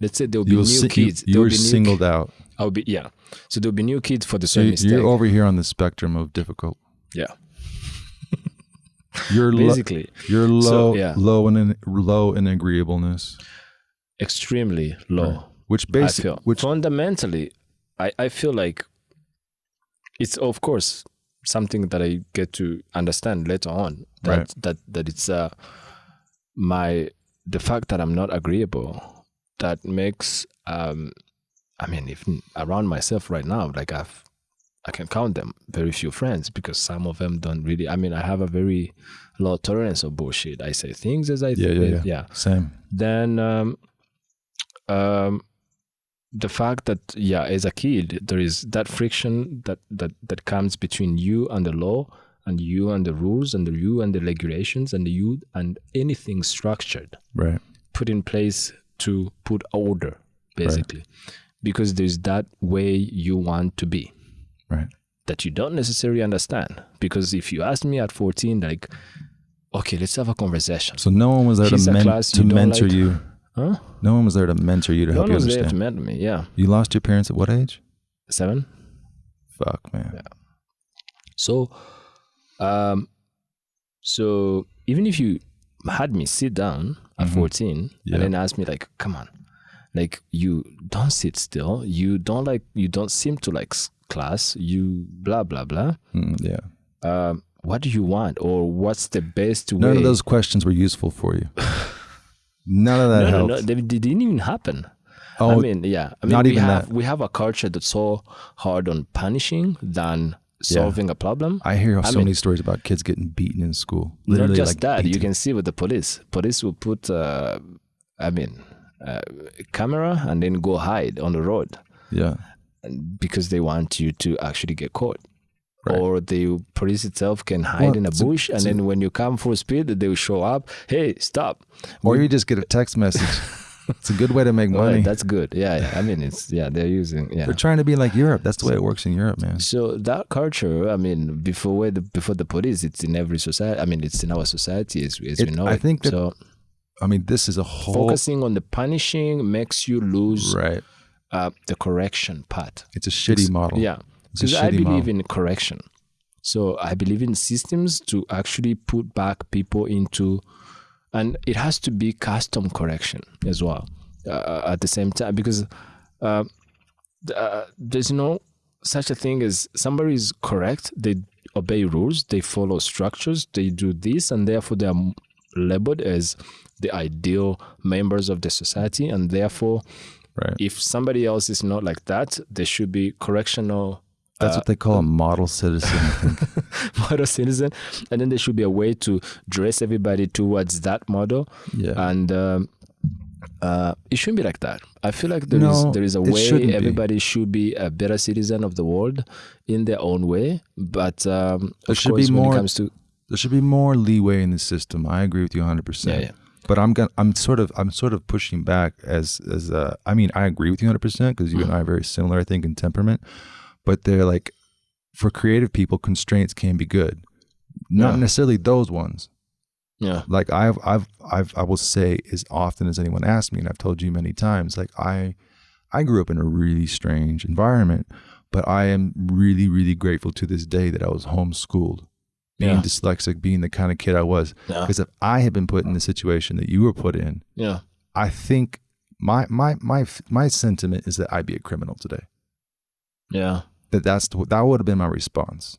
Let's say there will be You, new si- kids. you will were singled out. I'll be yeah. So there'll be new kids for the same you- mistake. you're over here on the spectrum of difficult. yeah, You're basically You're low, yeah. low in in low in agreeableness, extremely low. Right. which basically, which fundamentally, I, I feel like it's of course something that I get to understand later on that Right. that that it's uh my the fact that I'm not agreeable that makes um I mean even around myself right now like I've I can count them very few friends because some of them don't really I mean I have a very low tolerance of bullshit I say things as I yeah, think yeah, it- yeah, same. then um, um, the fact that yeah as a kid there is that friction that that that comes between you and the law and you and the rules and the you and the regulations and the you and anything structured Right. put in place to put order basically because there's that way you want to be Right. that you don't necessarily understand because if you ask me at 14 like okay let's have a conversation So no one was there He's to, men- class to mentor like. you. Huh No one was there to mentor you to no help one you was there understand. to mentor me yeah You lost your parents at what age? seven Fuck, man. Yeah. So, um, so even if you had me sit down at Mhm. 14 Yeah. and then ask me like, come on, like you don't sit still. You don't like, you don't seem to like class. You blah, blah, blah. Mm, yeah. Um, what do you want? Or what's the best way? None of those questions were useful for you. None of that no, no, helped. no, they, they didn't even happen. oh, I mean, yeah. I mean, not we even have that. we have a culture that's so hard on punishing than Yeah. solving a problem. I hear I so mean- many stories about kids getting beaten in school. Not Literally, just like, that, you can see with the police. Police will put, uh, I mean, uh, camera and then go hide on the road Yeah. because they want you to actually get caught. Right. Or the police itself can hide Well, in a it's a- bush, and it's a- then when you come full speed, they will show up. Hey, stop! Or you just get a text message. it's a good way to make All right, money. that's good. Yeah, yeah. I mean, it's yeah. They're using yeah. They're trying to be like Europe. That's the way it works in Europe, man. So that culture, I mean, before the before the police, it's in every society. I mean, it's in our society as, as we It- know. I it. think that so. I mean, this is a whole Focusing on the punishing makes you lose right. uh, the correction part. It's a shitty model. Yeah, It's because I believe in correction. So I believe in systems to actually put back people into, and it has to be custom correction as well uh, at the same time because uh, uh, there's no such a thing as somebody is correct. They obey rules. They follow structures. They do this, and therefore they are labeled as the ideal members of the society, and therefore Right. if somebody else is not like that, there should be correctional That's uh, what they call a model citizen. Model citizen, and then there should be a way to dress everybody towards that model, Yeah. and um, uh, it shouldn't be like that. I feel like there is No, there is a way be. everybody should be a better citizen of the world in their own way, but um, There of should be course when more- it comes to there should be more leeway in the system. I agree with you 100%. yeah, yeah. But I'm gonna, I'm sort of I'm sort of pushing back as as uh I mean I agree with you 100 percent because you and I are very similar I think in temperament, but they're like for creative people constraints can be good, not Yeah. necessarily those ones. yeah, Like I've I've I've I will say as often as anyone asks me, and I've told you many times, like I I grew up in a really strange environment, but I am really really grateful to this day that I was homeschooled. Being Yeah. dyslexic, being the kind of kid I was, yeah, because if I had been put in the situation that you were put in, yeah, I think my my my my sentiment is that I'd be a criminal today. yeah. That that's that would have been my response.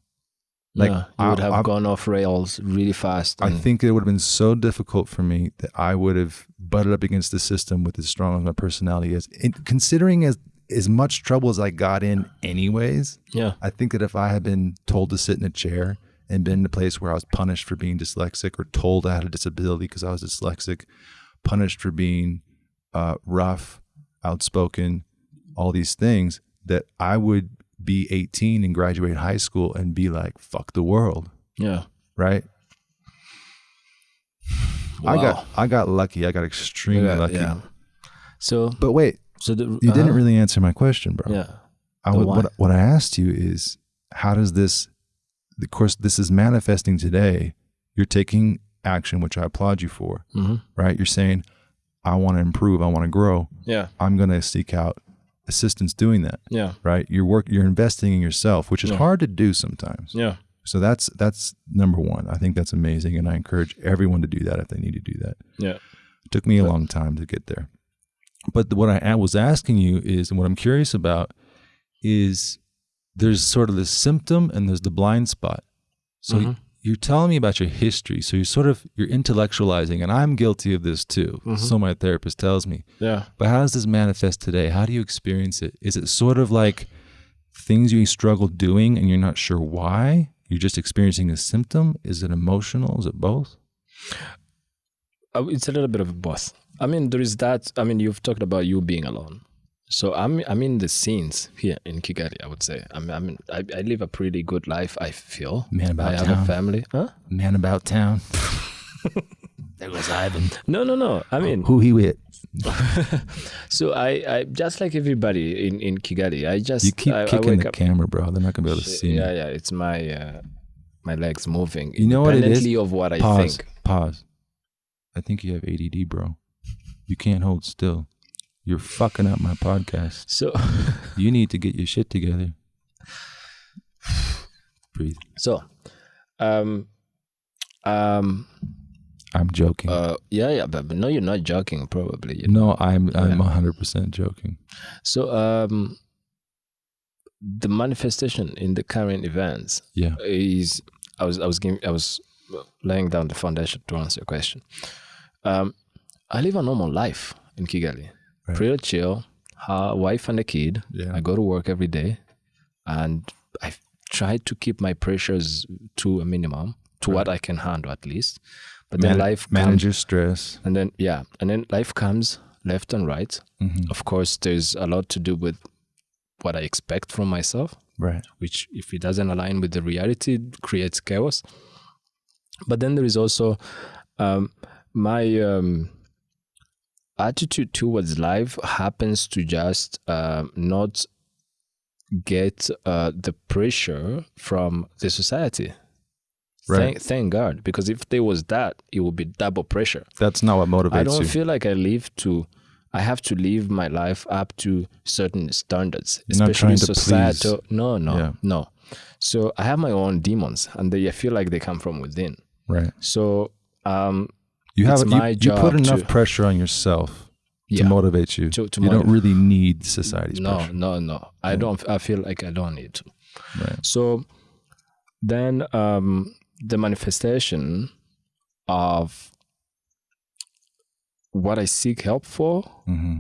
Like, yeah, you would I- have I- gone off rails really fast. I think it would have been so difficult for me that I would have butted up against the system with as strong as my personality is. And considering as as much trouble as I got in, anyways, yeah, I think that if I had been told to sit in a chair and been in a place where I was punished for being dyslexic, or told I had a disability because I was dyslexic, punished for being uh, rough, outspoken, all these things, that I would be 18 and graduate high school and be like, "Fuck the world," yeah. right? I got I got lucky. I got extremely lucky. yeah. So, But wait, so the, you didn't uh-huh. really answer my question, bro. Yeah, I would, what, what I asked you is, how does this, of course, this is manifesting today. You're taking action, which I applaud you for, hmm right? You're saying, I want to improve, I want to grow. yeah, I'm going to seek out assistance doing that, yeah, right? You're work, you're investing in yourself, which is Yeah. hard to do sometimes. yeah, So that's that's number one. I think that's amazing, and I encourage everyone to do that if they need to do that. yeah. It took me a But- long time to get there. But what I was asking you is, and what I'm curious about is there's sort of the symptom and there's the blind spot. So Mhm. You're telling me about your history. So you're sort of you're intellectualizing, and I'm guilty of this too. Mhm. So my therapist tells me. Yeah. But how does this manifest today? How do you experience it? Is it sort of like things you struggle doing and you're not sure why? You're just experiencing a symptom? Is it emotional? Is it both? Uh, It's a little bit of both. I mean, there is that. I mean, you've talked about you being alone. So I'm I'm in the scenes here in Kigali. I would say. I mean, I mean, I, I live a pretty good life. I feel. Man about I have town. a family. Huh? Man about town. there goes Ivan. No, no, no. I mean, Who he with? so I, I just like everybody in in Kigali. I just You keep I, I kicking wake the up. camera, bro. They're not gonna be able to see yeah, me. yeah. It's my uh, my legs moving. You know what it is? independently of what I Pause. think. Pause. I think you have ADD, bro. You can't hold still. You're fucking up my podcast. So You need to get your shit together. Breathe. so, um, um, I'm joking. uh, yeah, yeah. But, but no, you're not joking. Probably. You know? no, I'm I'm Yeah. 100% joking. So, um, the manifestation in the current events Yeah. is I was I was giving, I was laying down the foundation to answer your question. Um, I live a normal life in Kigali, Right. pretty chill. Wife and a kid. Yeah. I go to work every day, and I try to keep my pressures to a minimum, to what I can handle at least. But then life manage comes, your stress. and then yeah, and then life comes left and right. Mhm. Of course, there's a lot to do with what I expect from myself Right. which if it doesn't align with the reality creates chaos but then there is also um, my um, attitude towards life happens to just um, not get uh, the pressure from the society Right. thank, thank god because if there was that it would be double pressure That's not what motivates I don't you. feel like I live to. I have to live my life up to certain standards, You're not especially to societal. No, no, Yeah. no. So I have my own demons, and they I feel like they come from within. right. So um, You have It's you, you put enough to- pressure on yourself to yeah, motivate you. To- to you don't really need society's no, pressure. no, no. no. I don't. I feel like I don't need to. Right. So then um, the manifestation of what I seek help for hmm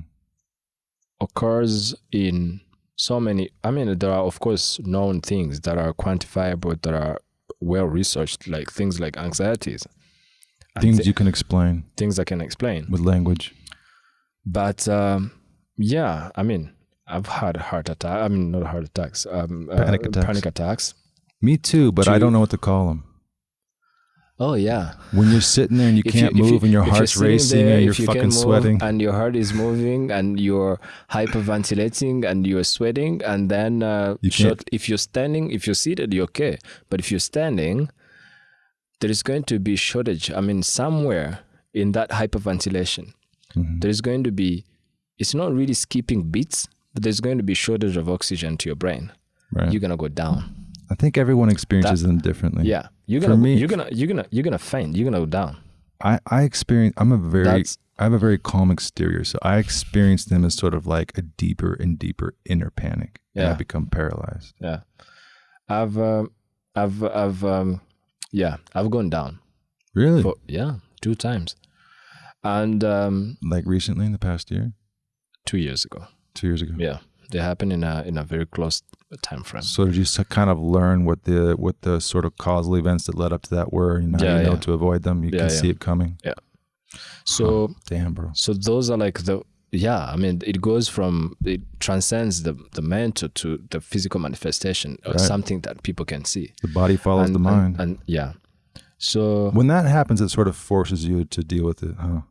occurs in so many i mean there are of course known things that are quantifiable that are well researched like things like anxieties Things thi- you can explain things i can explain with language. but um, yeah i mean i've had heart attack i mean not heart attacks um, uh, Panic attacks. panic attacks Me too, but I Do- don't know what to call them. oh yeah When you're sitting there and you If can't if move and your heart's racing there, and you're you fucking sweating. and your heart is moving and you're hyperventilating and you're sweating and then uh, You short, if you're standing if you're seated you're okay but if you're standing there is going to be shortage i mean somewhere in that hyperventilation Mhm. there is going to be it's not really skipping beats but there's going to be shortage of oxygen to your brain Right. you're gonna go down I think everyone experiences them differently. yeah you're gonna me- you're gonna you're gonna you're gonna faint you're gonna go down I, I experience I'm a very That's- I have a very calm exterior, so I experience them as sort of like a deeper and deeper inner panic. and I become paralyzed. Yeah. I've um, I've I've um, yeah, I've gone down. Really? For, yeah, two times. And um, like recently in the past year, two years ago. two years ago. Yeah. They happened in a in a very close time frame. So did you kind of learn what the what the sort of causal events that led up to that were? You know, Yeah, you know yeah. to avoid them. You Yeah, can see it coming. Yeah. So Damn, bro. so those are like the yeah i mean it goes from it transcends the the mental to the physical manifestation of Right. something that people can see The body follows and, the mind. and, yeah so when that happens, it sort of forces you to deal with it, huh?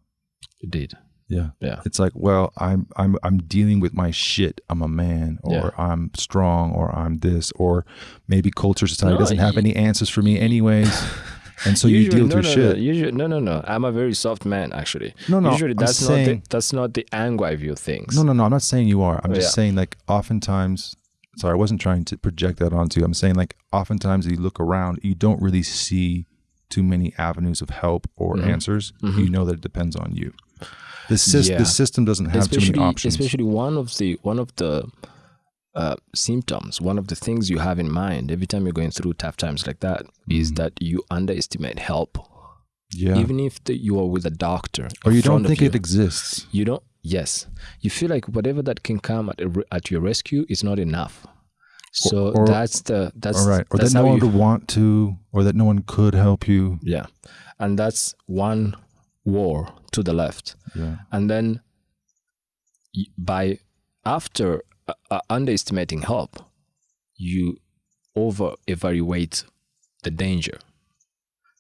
indeed Yeah. yeah It's like, well, I'm I'm I'm dealing with my shit. I'm a man, or Yeah. I'm strong, or I'm this, or maybe culture society No, doesn't have any answers for me, anyways. And so you Usually- deal with no, your no, shit. no, usually, no no no i'm a very soft man actually No, no. usually I'm that's not saying, the, that's not the angle i view things No, no, no. I'm not saying you are. I'm Oh, just yeah. saying, like, oftentimes, sorry, I wasn't trying to project that onto you. I'm saying, like, oftentimes you look around, you don't really see too many avenues of help or Mhm. answers. Mhm. You know that it depends on you. The, sys- Yeah. the system doesn't have too especially many options. especially one of the one of the uh, symptoms one of the things you have in mind every time you're going through tough times like that is Mhm. that you underestimate help yeah. even if the, you are with a doctor or you don't think you, it exists. you don't yes you feel like whatever that can come at, a at your rescue is not enough so or- that's the that's All right. Or that's that no one would want to, or that no one could help you. yeah and that's one war to the left Yeah. and then by after underestimating help you over evaluate the danger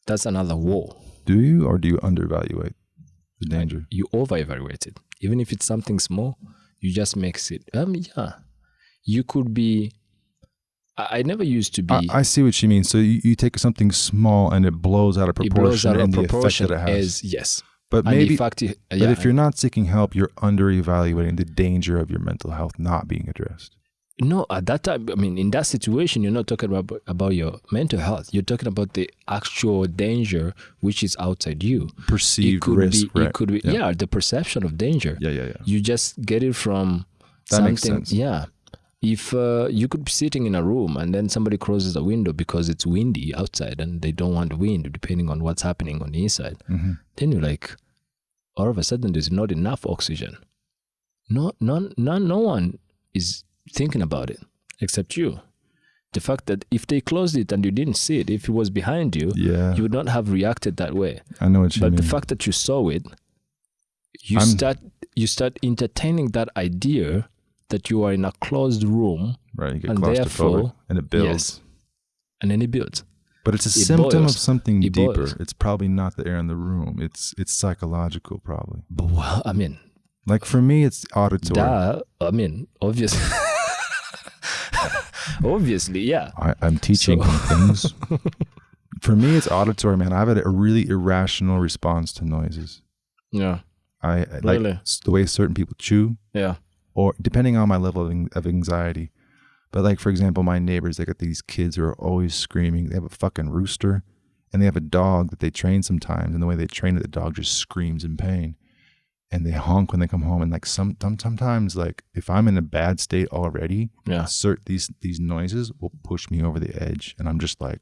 that's another war Do you, or do you undervaluate the danger? you over evaluate it even if it's something small you just makes it um yeah you could be i, I never used to be I, I see what you mean. So you, you take something small and it blows out of proportion, it blows out of the proportion effect that it has. as yes but maybe, fact it- but if you're not seeking help, you're under evaluating the danger of your mental health not being addressed. No, at that time, I mean, in that situation, you're not talking about about your mental health. You're talking about the actual danger which is outside you. Perceived it could risk, be, right? it could be, Yeah. yeah. the perception of danger. yeah, yeah, yeah. You just get it from That something. makes sense. Yeah. If uh, you could be sitting in a room and then somebody closes a window because it's windy outside and they don't want wind, depending on what's happening on the inside, hmm then you're like, all of a sudden, there's not enough oxygen. No, none, none, no one is thinking about it except you. The fact that if they closed it and you didn't see it, if it was behind you, Yeah, you would not have reacted that way. I know what you but mean. the fact that you saw it, you I'm- start you start entertaining that idea that you are in a closed room right, you get and therefore- and it builds. Yes. and then it builds. But it's a It symptom boils. of something It deeper. boils. It's probably not the air in the room. It's it's psychological, probably. But well, I mean, Like for me, it's auditory. duh, I mean, obviously, obviously, yeah. I, I'm teaching So- things. For me, it's auditory, man. I've had a really irrational response to noises. Yeah. I I like Really? s- the way certain people chew, Yeah. or depending on my level of, of anxiety. But like for example, my neighbors, they got these kids who are always screaming. They have a fucking rooster, and they have a dog that they train sometimes, and the way they train it, the dog just screams in pain, and they honk when they come home. And like some some- sometimes, like if I'm in a bad state already, Yeah. cert these these noises will push me over the edge, and I'm just like,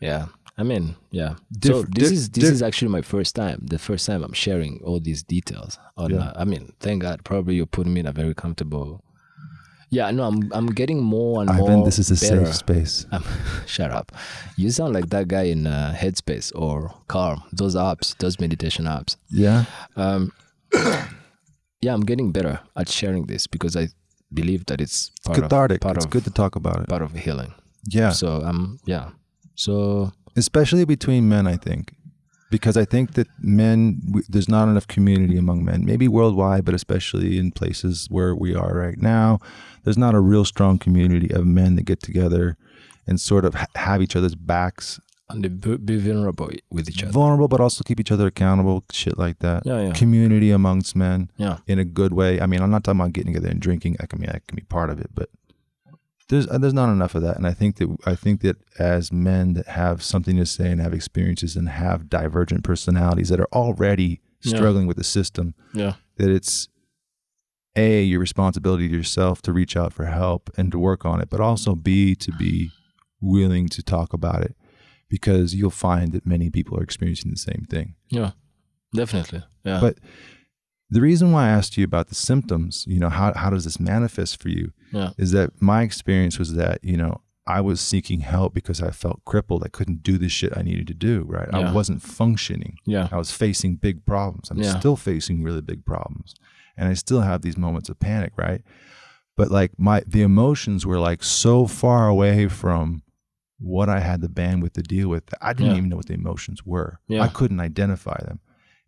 Yeah. I mean, yeah. Diff- so this di- is this di- is actually my first time. The first time I'm sharing all these details. On, Yeah. uh, I mean, thank God. Probably you're putting me in a very comfortable. Yeah. No, I'm I'm getting more and more. Ivan, this is a better. safe space. Um, shut up. You sound like that guy in uh, Headspace or Calm. Those apps, those meditation apps. Yeah, Um, yeah, I'm getting better at sharing this because I believe that it's part cathartic. of part it's of good to talk about it. part of healing. Yeah, So um, yeah. So especially between men, I think, because I think that men, we, there's not enough community among men, maybe worldwide, but especially in places where we are right now, there's not a real strong community of men that get together and sort of ha- have each other's backs, and be, vulnerable with each other. vulnerable, but also keep each other accountable, shit like that. Yeah, yeah, Community amongst men yeah. in a good way. I mean, I'm not talking about getting together and drinking. I can mean, that can be part of it, but there's uh, there's not enough of that. And I think that I think that as men that have something to say and have experiences and have divergent personalities that are already Yeah. struggling with the system, Yeah. that it's a your responsibility to yourself to reach out for help and to work on it, but also b to be willing to talk about it because you'll find that many people are experiencing the same thing. Yeah, definitely. Yeah. But the reason why I asked you about the symptoms, you know, how how does this manifest for you? Yeah. Is that my experience was that, you know, I was seeking help because I felt crippled. I couldn't do the shit I needed to do, right? I wasn't functioning. yeah. I was facing big problems. I'm Yeah. still facing really big problems. And I still have these moments of panic, right? But like my the emotions were like so far away from what I had the bandwidth to deal with. that I didn't Yeah. even know what the emotions were. Yeah. I couldn't identify them.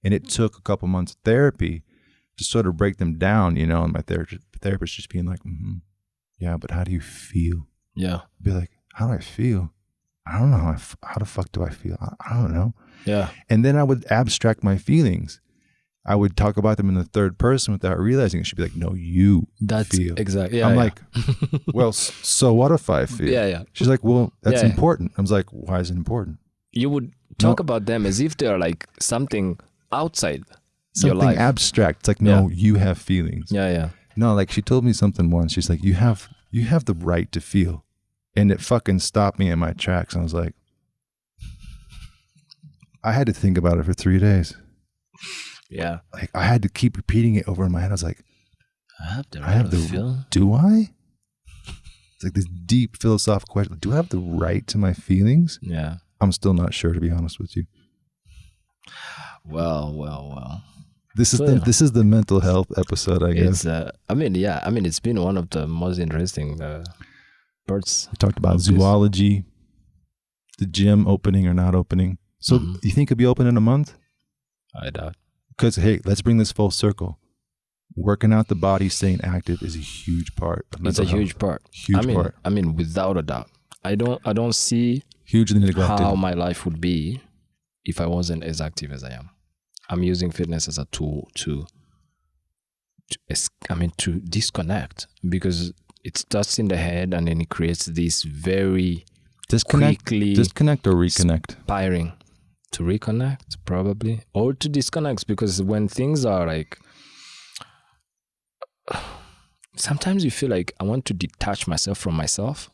And it took a couple months of therapy to sort of break them down, you know, and my therapist therapist just being like, mm-hmm, yeah, but how do you feel? Yeah. Be like, how do I feel? I don't know how, I f- how the fuck do I feel? I, I don't know. Yeah. And then I would abstract my feelings. I would talk about them in the third person without realizing it. She'd be like, no, you That's feel. exactly. Yeah. I'm yeah. like, well, so what if I feel? yeah, yeah. She's like, well, that's Yeah, important. I was like, why is it important? You would talk about them as if they're like something outside Something your life. abstract. It's like, no, you have feelings. yeah, yeah. No, like she told me something once. She's like, you have, you have the right to feel. And it fucking stopped me in my tracks. I was like, I had to think about it for three days. Yeah. Like I had to keep repeating it over in my head. I was like, I have the I have to the feel. do I? It's like this deep philosophical question. Do I have the right to my feelings? Yeah. I'm still not sure, to be honest with you. Well, well, well. This is So, the this is the mental health episode, I guess. Uh, I mean, yeah. I mean, it's been one of the most interesting uh, parts. We talked about of this. zoology, the gym opening or not opening. So Mhm. you think it'll be open in a month? I doubt. Because hey, let's bring this full circle. Working out the body, staying active is a huge part. Of It's a health. huge part. huge I mean, part, I mean, without a doubt. I don't. I don't see hugely neglected. how my life would be if I wasn't as active as I am. I'm using fitness as a tool to, to I mean, to disconnect because it starts in the head and then it creates this very disconnect, quickly disconnect or reconnect. inspiring to reconnect probably or to disconnect because when things are like sometimes you feel like I want to detach myself from myself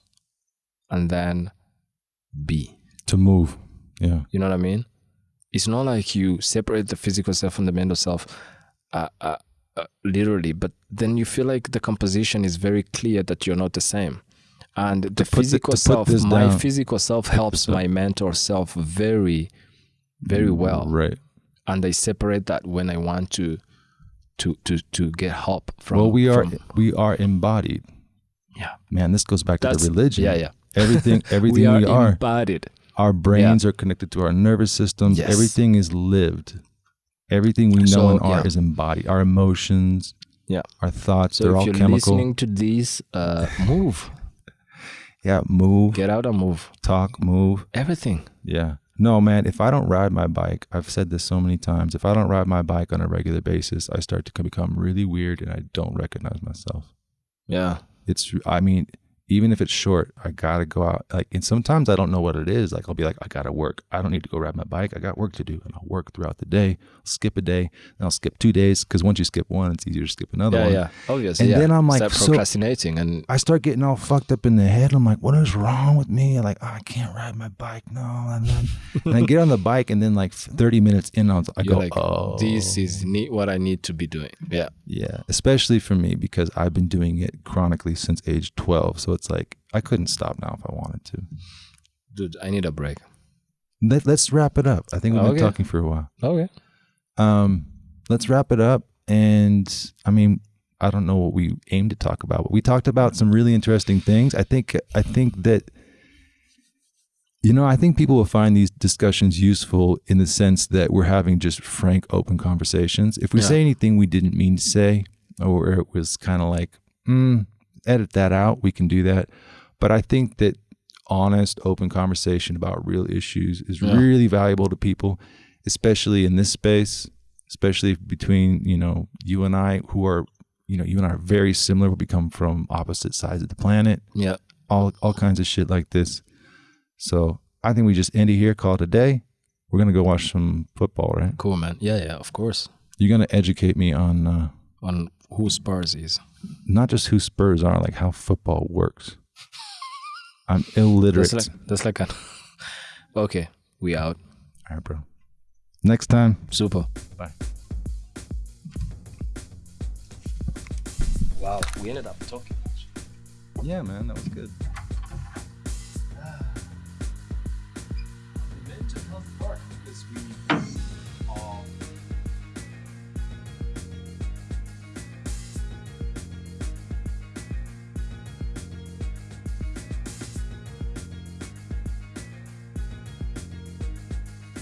and then be To move, yeah. you know what I mean? It's not like you separate the physical self from the mental self, uh, uh, uh, literally, but then you feel like the composition is very clear that you're not the same. And the the- physical to self, my down- physical self helps my mental self very, very well. Right. And I separate that when I want to, to, to, to get help from. well, we are from- we are embodied. yeah. Man, this goes back to the religion. Yeah, yeah. Everything, everything we are, we are. embodied. Our brains are connected to our nervous systems. Yes. Everything is lived. Everything we know So, and are yeah. is embodied. Our emotions, Yeah. our thoughts, So they're if all you're chemical. listening to these, uh, move, Yeah, move, get out and move. talk, move. Everything. Yeah. No, man, if I don't ride my bike, I've said this so many times. If I don't ride my bike on a regular basis, I start to become really weird and I don't recognize myself. Yeah. It's, I mean, even if it's short, I gotta go out. Like, and sometimes I don't know what it is. Like, I'll be like, I gotta work. I don't need to go ride my bike. I got work to do, and I'll work throughout the day. skip a day, and I'll skip two days because once you skip one, it's easier to skip another Yeah, one. yeah. Oh, Obviously. And yeah. then I'm like, Start so- procrastinating and I start getting all fucked up in the head. I'm like, what is wrong with me? Like, oh, I can't ride my bike. No. And then and I get on the bike, and then like 30 minutes in, I, you're go, like, oh, this is what I need to be doing. Yeah. Yeah, especially for me because I've been doing it chronically since age 12. So it's like I couldn't stop now if I wanted to. Dude, I need a break. Let, let's wrap it up. I think we've been Okay. talking for a while. Okay. Um, let's wrap it up. And I mean, I don't know what we aim to talk about, but we talked about some really interesting things. I think I think that you know, I think people will find these discussions useful in the sense that we're having just frank, open conversations. If we Yeah. say anything we didn't mean to say, or it was kind of like, mm, edit that out, we can do that. But I think that honest, open conversation about real issues is Yeah. really valuable to people, especially in this space, especially between, you know, you and I who are, you know, you and I are very similar. We come from opposite sides of the planet Yeah. all all kinds of shit like this. So I think we just end it here, call it a day. We're gonna go watch some football, right? Cool, man. Yeah, yeah, of course. You're gonna educate me on uh, On who Spurs is. Not just who Spurs are, like how football works. I'm illiterate. That's like that's like a Okay, we out. All right, bro. Next time. Super. Bye. Wow, we ended up talking. Yeah, man, that was good.